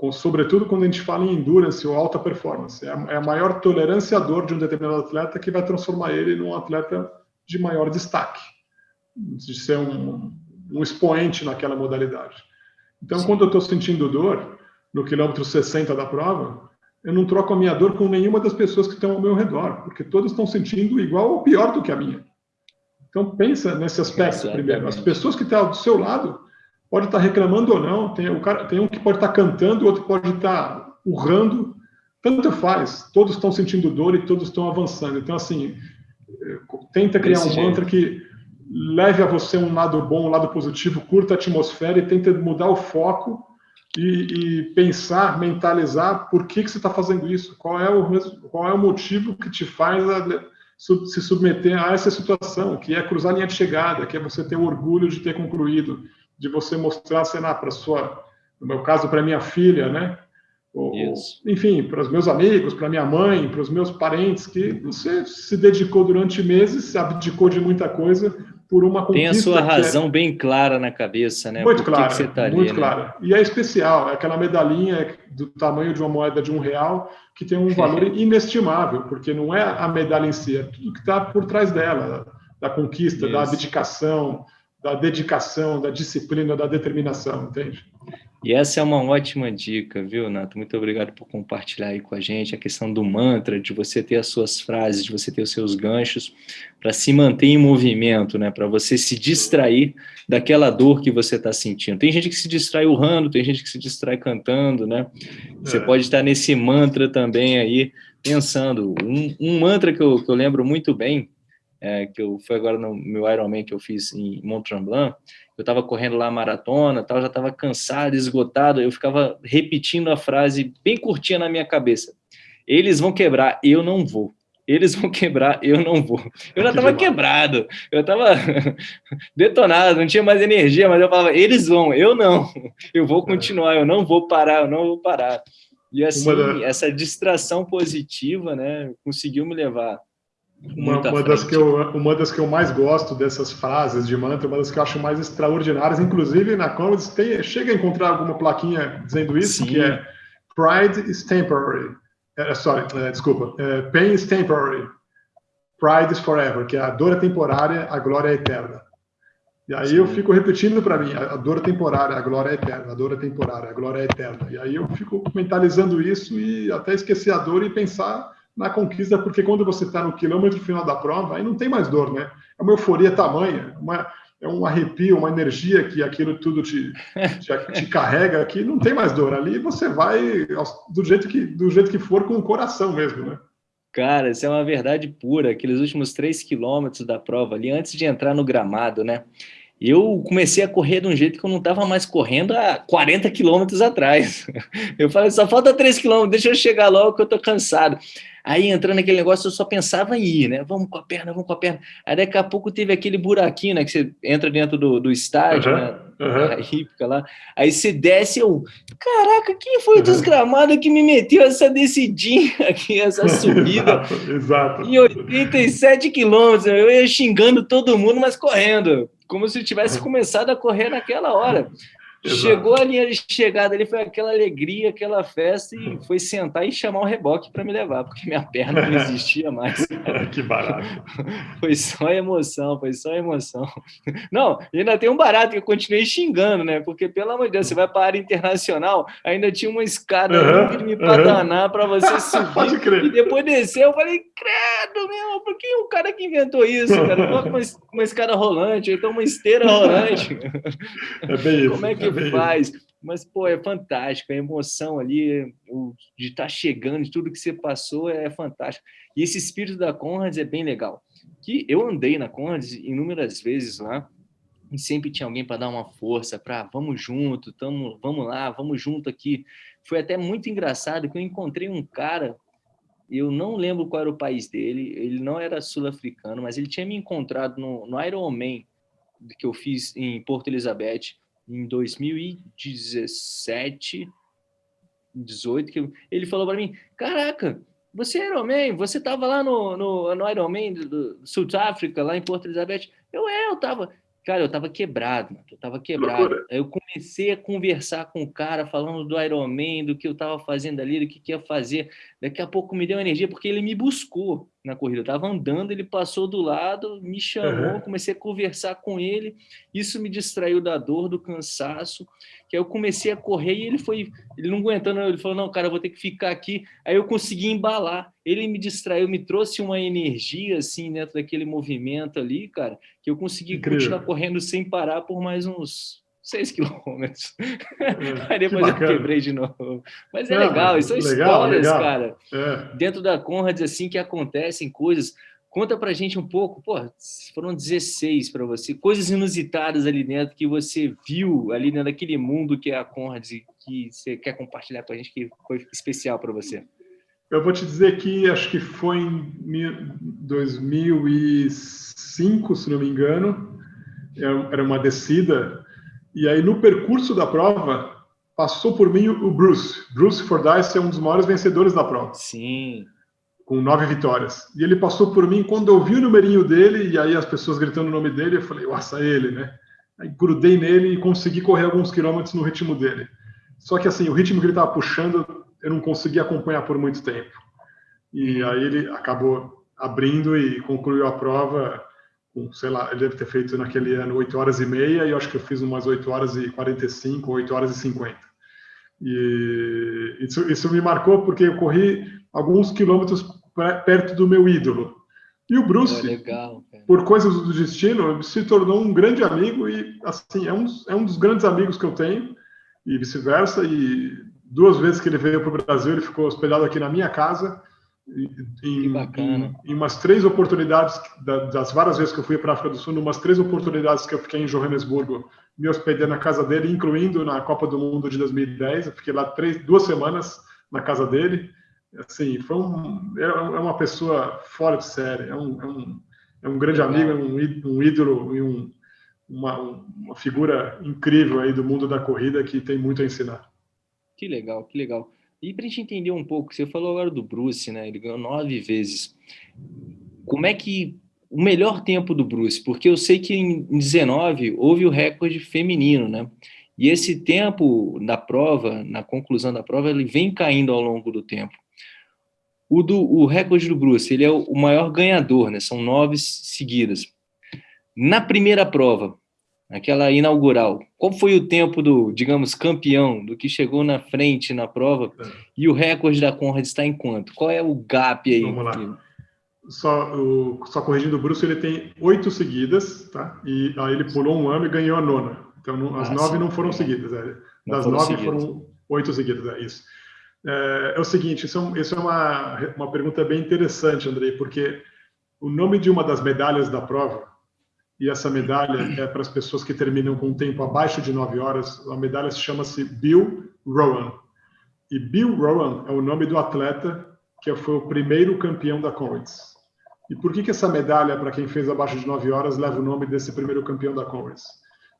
Uhum. Sobretudo quando a gente fala em endurance ou alta performance, é a, é a maior tolerância à dor de um determinado atleta que vai transformar ele num atleta de maior destaque, de ser um, um expoente naquela modalidade. Então, Sim. quando eu estou sentindo dor, no quilômetro 60 da prova, eu não troco a minha dor com nenhuma das pessoas que estão ao meu redor, porque todas estão sentindo igual ou pior do que a minha. Então pensa nesse aspecto Exatamente. primeiro. As pessoas que estão do seu lado podem estar reclamando ou não. Tem, o cara, tem um que pode estar cantando, outro pode estar urrando. Tanto faz. Todos estão sentindo dor e todos estão avançando. Então assim, tenta criar Desse um jeito. mantra que leve a você um lado bom, um lado positivo, curta a atmosfera e tenta mudar o foco e, e, pensar, mentalizar por que, que você está fazendo isso, qual é, o, qual é o motivo que te faz a, se submeter a essa situação, que é cruzar a linha de chegada, que é você ter o orgulho de ter concluído, de você mostrar, sei lá, para sua, no meu caso, para minha filha, né? Ou, enfim, para os meus amigos, para minha mãe, para os meus parentes, que você se dedicou durante meses, se abdicou de muita coisa por uma conquista. Tem a sua é razão é... bem clara na cabeça, né? Muito clara, que tá muito ali, clara. Né? E é especial, é aquela medalhinha do tamanho de uma moeda de um real que tem um valor inestimável, porque não é a medalha em si, é tudo que está por trás dela, da conquista, Isso. da abdicação, da dedicação, da disciplina, da determinação, entende? E essa é uma ótima dica, viu, Nato? Muito obrigado por compartilhar aí com a gente a questão do mantra, de você ter as suas frases, de você ter os seus ganchos, para se manter em movimento, né? Para você se distrair daquela dor que você está sentindo. Tem gente que se distrai urrando, tem gente que se distrai cantando, né? Você é. pode estar nesse mantra também aí, pensando. Um, um mantra que eu, que eu lembro muito bem, é, que eu, foi agora no meu Ironman que eu fiz em Mont Tremblant, eu estava correndo lá a maratona, tal, já estava cansado, esgotado, eu ficava repetindo a frase bem curtinha na minha cabeça. Eles vão quebrar, eu não vou. Eles vão quebrar, eu não vou. Eu já estava quebrado, eu estava detonado, não tinha mais energia, mas eu falava, eles vão, eu não. Eu vou continuar, eu não vou parar, eu não vou parar. E assim, essa distração positiva, né, conseguiu me levar uma, uma das que eu, uma das que eu mais gosto dessas frases de mantra, uma das que eu acho mais extraordinárias, inclusive na Commons tem, chega a encontrar alguma plaquinha dizendo isso, Sim. que é Pride is temporary. É, sorry, é, desculpa. É, pain is temporary. Pride is forever, que é a dor é temporária, a glória é eterna. E aí Sim. eu fico repetindo para mim, a dor é temporária, a glória é eterna, a dor é temporária, a glória é eterna. E aí eu fico mentalizando isso e até esquecer a dor e pensar na conquista, porque quando você está no quilômetro final da prova, aí não tem mais dor, né? É uma euforia tamanha, uma, é um arrepio, uma energia que aquilo tudo te, te, te carrega, que não tem mais dor. Ali você vai do jeito que, do jeito que for, com o coração mesmo, né? Cara, isso é uma verdade pura. Aqueles últimos três quilômetros da prova ali, antes de entrar no gramado, né? eu comecei a correr de um jeito que eu não estava mais correndo há 40 quilômetros atrás. Eu falei, só falta 3 quilômetros, deixa eu chegar logo que eu estou cansado. Aí entrando naquele negócio, eu só pensava em ir, né? Vamos com a perna, vamos com a perna. Aí daqui a pouco teve aquele buraquinho, né? Que você entra dentro do, do estádio, uhum, né? Uhum. A hípica lá. Aí você desce, eu. Caraca, quem foi o desgramado que me meteu essa descidinha aqui, essa subida? exato, exato. Em 87 quilômetros. Eu ia xingando todo mundo, mas correndo. Como se tivesse começado a correr naquela hora. Chegou a linha de chegada ali, foi aquela alegria, aquela festa, e foi sentar e chamar o reboque para me levar, porque minha perna não existia mais. que barato. Foi só emoção, foi só emoção. Não, ainda tem um barato que eu continuei xingando, né? Porque, pelo amor de Deus, você vai para a área internacional, ainda tinha uma escada uhum, me padanar para você subir. Pode crer. E depois descer, eu falei, credo, meu, por que o cara que inventou isso, cara? Coloca uma, uma escada rolante, então uma esteira rolante. É bem isso. Como é que faz? Mas, pô, é fantástico, a emoção ali o, de estar tá chegando, de tudo que você passou é fantástico. E esse espírito da Conrads é bem legal. Que eu andei na Conrads inúmeras vezes lá, e sempre tinha alguém para dar uma força, para vamos junto, tamo, vamos lá, vamos junto aqui. Foi até muito engraçado que eu encontrei um cara, eu não lembro qual era o país dele, ele não era sul-africano, mas ele tinha me encontrado no, no Ironman que eu fiz em Porto Elizabeth em 2017, 18, que ele falou para mim, caraca, você é Ironman, você estava lá no, no, no Ironman do, Africa, lá em Porto Elizabeth. Eu, é, eu estava. Cara, eu tava quebrado, mano. eu tava quebrado. Aí eu comecei a conversar com o cara, falando do Iron Man, do que eu tava fazendo ali, do que, que ia fazer. Daqui a pouco me deu energia, porque ele me buscou na corrida. Eu tava andando, ele passou do lado, me chamou, uhum. comecei a conversar com ele. Isso me distraiu da dor, do cansaço. Que aí eu comecei a correr e ele foi, ele não aguentando, ele falou: "Não, cara, vou ter que ficar aqui". Aí eu consegui embalar. Ele me distraiu, me trouxe uma energia assim dentro daquele movimento ali, cara, que eu consegui Incrível. continuar correndo sem parar por mais uns seis quilômetros. É, Aí depois eu quebrei de novo. Mas é legal, isso são legal, histórias, legal. cara. É. Dentro da Conrad, assim, que acontecem coisas. Conta pra gente um pouco, pô, foram 16 para você, coisas inusitadas ali dentro que você viu ali dentro daquele mundo que é a Conrad e que você quer compartilhar com a gente que foi especial para você. Eu vou te dizer que acho que foi em 2005, se não me engano, era uma descida e aí, no percurso da prova, passou por mim o Bruce. Bruce Fordyce é um dos maiores vencedores da prova. Sim. Com nove vitórias. E ele passou por mim quando eu vi o numerinho dele, e aí as pessoas gritando o nome dele, eu falei, nossa, ele, né? Aí grudei nele e consegui correr alguns quilômetros no ritmo dele. Só que assim, o ritmo que ele estava puxando, eu não consegui acompanhar por muito tempo. E aí ele acabou abrindo e concluiu a prova sei lá, ele deve ter feito naquele ano 8 horas e meia, e eu acho que eu fiz umas 8 horas e 45, 8 horas e 50. E isso, isso me marcou porque eu corri alguns quilômetros perto do meu ídolo. E o Bruce, é legal, por coisas do destino, se tornou um grande amigo e, assim, é um, é um dos grandes amigos que eu tenho, e vice-versa. E duas vezes que ele veio para o Brasil, ele ficou hospedado aqui na minha casa em, em, em, umas três oportunidades, das várias vezes que eu fui para a África do Sul, umas três oportunidades que eu fiquei em Johannesburgo, me hospedei na casa dele, incluindo na Copa do Mundo de 2010. Eu fiquei lá três, duas semanas na casa dele. Assim, foi um, é, é uma pessoa fora de série, é um, é um, é um grande amigo, é um, um ídolo e um, uma, uma figura incrível aí do mundo da corrida que tem muito a ensinar. Que legal, que legal. E para a gente entender um pouco, você falou agora do Bruce, né? Ele ganhou nove vezes. Como é que o melhor tempo do Bruce? Porque eu sei que em 19 houve o recorde feminino, né? E esse tempo da prova, na conclusão da prova, ele vem caindo ao longo do tempo. O, do, o recorde do Bruce, ele é o maior ganhador, né? São nove seguidas. Na primeira prova, aquela inaugural. Qual foi o tempo do, digamos, campeão, do que chegou na frente na prova? É. E o recorde da Conrad está em quanto? Qual é o gap aí? Vamos lá. Só, o, só corrigindo o Bruce, ele tem oito seguidas, tá? E aí ele pulou um ano e ganhou a nona. Então, as ah, nove não foram seguidas. É. Das foram nove seguidas. foram oito seguidas, é isso. É, é o seguinte, isso, é, isso é uma, uma pergunta bem interessante, Andrei, porque o nome de uma das medalhas da prova e essa medalha é para as pessoas que terminam com um tempo abaixo de 9 horas. A medalha chama-se Bill Rowan. E Bill Rowan é o nome do atleta que foi o primeiro campeão da Comrades. E por que, que essa medalha, para quem fez abaixo de 9 horas, leva o nome desse primeiro campeão da Comrades?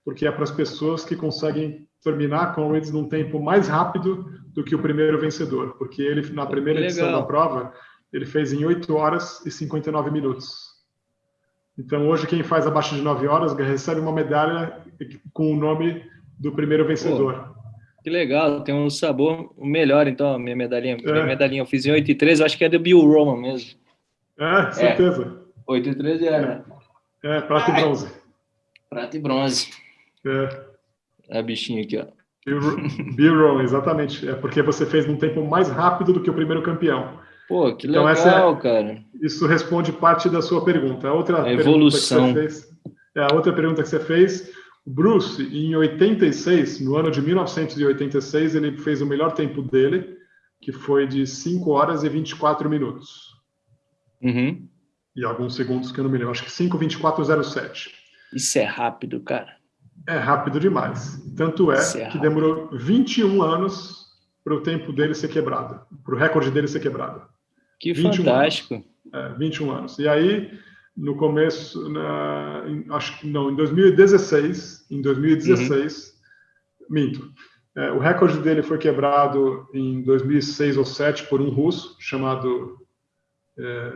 Porque é para as pessoas que conseguem terminar a Comrades num tempo mais rápido do que o primeiro vencedor. Porque ele, na primeira edição da prova, ele fez em 8 horas e 59 minutos. Então, hoje, quem faz abaixo de 9 horas recebe uma medalha com o nome do primeiro vencedor. Pô, que legal, tem um sabor melhor, então, minha medalhinha. É. Minha medalhinha eu fiz em 8 e 13, acho que é do Bill Roman mesmo. É, certeza. É, 8 e 13 é, né? É, prata e bronze. Prata e bronze. É. É a bichinha aqui, ó. Bill Roman, exatamente. É porque você fez num tempo mais rápido do que o primeiro campeão. Pô, que legal, então, é, cara. Isso responde parte da sua pergunta. A outra a evolução. Pergunta que você fez, é, a outra pergunta que você fez, Bruce, em 86, no ano de 1986, ele fez o melhor tempo dele, que foi de 5 horas e 24 minutos. Uhum. E alguns segundos que eu não me lembro, acho que 5:24:07. Isso é rápido, cara. É rápido demais. Tanto é, é que demorou 21 anos para o tempo dele ser quebrado, para o recorde dele ser quebrado. Que fantástico. Anos. É, 21 anos. E aí, no começo, na, em, acho que não, em 2016, em 2016, uhum. minto. É, o recorde dele foi quebrado em 2006 ou 2007 por um russo chamado é,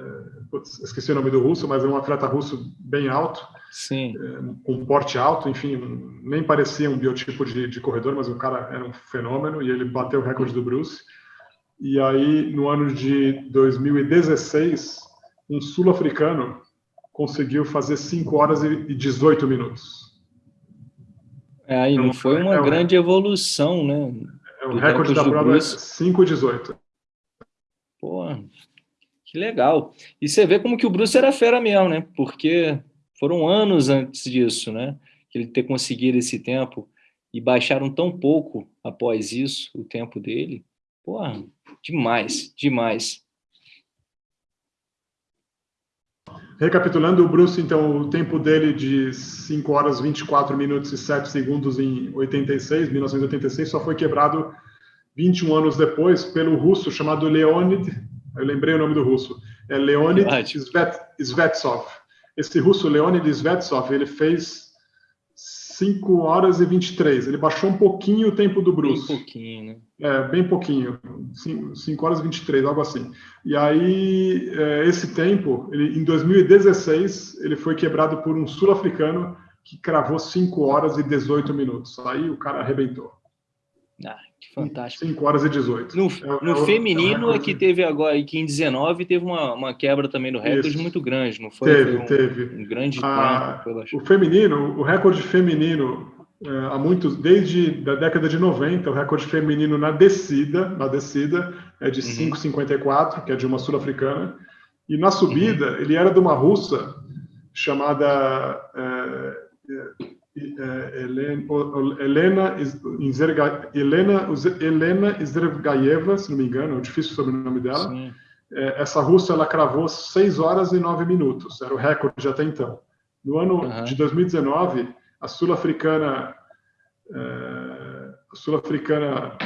esqueci o nome do russo, mas é um atleta russo bem alto, Sim. É, com porte alto, enfim, nem parecia um biotipo de, de, corredor, mas o cara era um fenômeno e ele bateu o recorde do Bruce. E aí, no ano de 2016, um sul-africano conseguiu fazer 5 horas e 18 minutos. É, aí então, não foi uma é grande evolução, né? É, o recorde da prova é 5 e 18. Pô, que legal. E você vê como que o Bruce era fera mesmo, né? Porque foram anos antes disso, né? Que ele ter conseguido esse tempo e baixaram tão pouco após isso o tempo dele. Porra, demais, demais. Recapitulando, o Bruce, então, o tempo dele de 5 horas 24 minutos e 7 segundos em 86, 1986, só foi quebrado 21 anos depois pelo russo chamado Leonid, eu lembrei o nome do russo, é Leonid Svet, Svetsov. Esse russo, Leonid Svetsov, ele fez 5 horas e 23. Ele baixou um pouquinho o tempo do Bruce. Bem pouquinho, né? É, bem pouquinho. 5 horas e 23, algo assim. E aí, é, esse tempo, ele, em 2016, ele foi quebrado por um sul-africano que cravou 5 horas e 18 minutos. Aí o cara arrebentou. Ah, que fantástico. 5 horas e 18. No, é, no é, feminino é, que teve agora, que em 19 teve uma, uma quebra também do recorde Isso. muito grande, não foi? Teve, foi um, teve. Um grande ah, O feminino, o recorde feminino, é, há muitos, desde a década de 90, o recorde feminino na descida, na descida é de uhum. 5,54, que é de uma sul-africana, e na subida, uhum. ele era de uma russa chamada é, é, Helena, Helena, Helena Zergaeva, se não me engano, é difícil o sobrenome dela. Sim. É, essa russa ela cravou 6 horas e 9 minutos, era o recorde até então. No ano uhum. de 2019, a sul-africana a sul-africana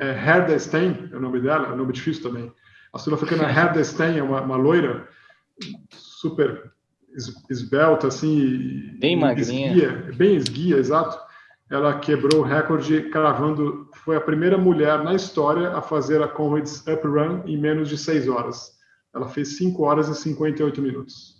é, Herda Stein, é o nome dela, é um nome difícil também. A sul-africana Herda Stein é uma, uma loira super esbelta, assim. Bem magrinha. Esguia, bem esguia, exato. Ela quebrou o recorde cravando. Foi a primeira mulher na história a fazer a Comrades Up Run em menos de 6 horas. Ela fez 5 horas e 58 minutos.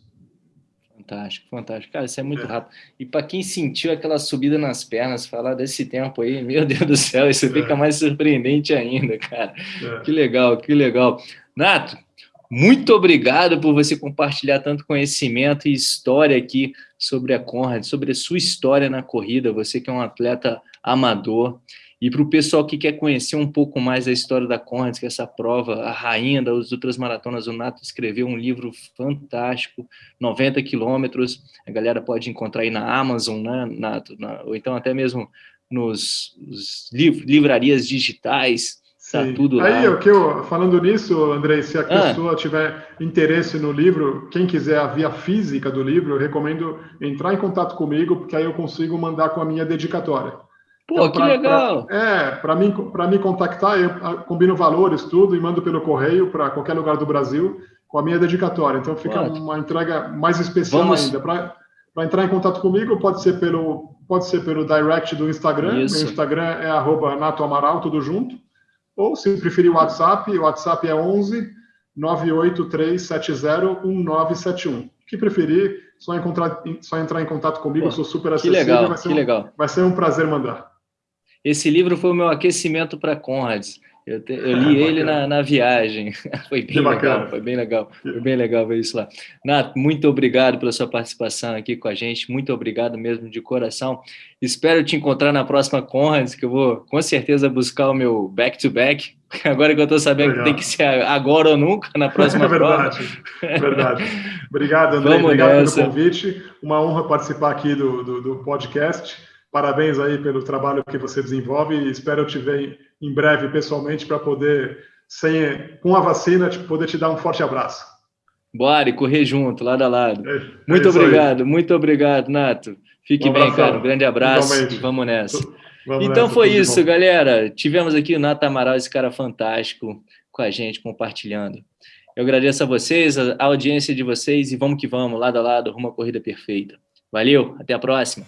Fantástico, fantástico. Cara, isso é muito é. rápido. E para quem sentiu aquela subida nas pernas, falar desse tempo aí, meu Deus do céu, isso é. fica mais surpreendente ainda, cara. É. Que legal, que legal. Nato, muito obrigado por você compartilhar tanto conhecimento e história aqui sobre a Conrad, sobre a sua história na corrida, você que é um atleta amador. E para o pessoal que quer conhecer um pouco mais da história da Conrad, que essa prova, a rainha das outras maratonas, o Nato escreveu um livro fantástico, 90 quilômetros, a galera pode encontrar aí na Amazon, né, Nato? Na, ou então até mesmo nos, nos liv livrarias digitais, Tá tudo lá. Aí, o que eu, falando nisso, Andrei, se a ah. pessoa tiver interesse no livro, quem quiser a via física do livro, eu recomendo entrar em contato comigo, porque aí eu consigo mandar com a minha dedicatória. Pô, então, que pra, legal! Pra, é, para mim, para me contactar, eu combino valores, tudo, e mando pelo correio para qualquer lugar do Brasil com a minha dedicatória. Então fica uma entrega mais especial Vamos... ainda. Para entrar em contato comigo, pode ser pelo, pode ser pelo direct do Instagram. Isso. Meu Instagram é arroba Nato Amaral, tudo junto. Ou, se preferir o WhatsApp, o WhatsApp é 11 98370 1971. Que preferir, só, encontrar, só entrar em contato comigo, Pô, eu sou super acessível. Que legal, vai ser que um, legal. Vai ser um prazer mandar. Esse livro foi o meu aquecimento para Conrads. Eu, te, eu li ele na, na, viagem. Foi bem legal, foi bem legal. Foi bem legal ver isso lá. Nato, muito obrigado pela sua participação aqui com a gente. Muito obrigado mesmo de coração. Espero te encontrar na próxima Conrads, que eu vou com certeza buscar o meu back-to-back. -back, agora que eu estou sabendo legal. que tem que ser agora ou nunca na próxima é verdade, prova. Verdade. Obrigado, André. Obrigado nessa. pelo convite. Uma honra participar aqui do, do, do podcast. Parabéns aí pelo trabalho que você desenvolve e espero te ver em breve pessoalmente para poder, sem, com a vacina, poder te dar um forte abraço. Bora e correr junto, lado a lado. É, muito é obrigado, aí. muito obrigado, Nato. Fique um bem, cara. Um grande abraço Igualmente. vamos nessa. Vamos então nessa, foi isso, galera. Tivemos aqui o Nato Amaral, esse cara fantástico, com a gente, compartilhando. Eu agradeço a vocês, a audiência de vocês, e vamos que vamos, lado a lado, rumo à corrida perfeita. Valeu, até a próxima.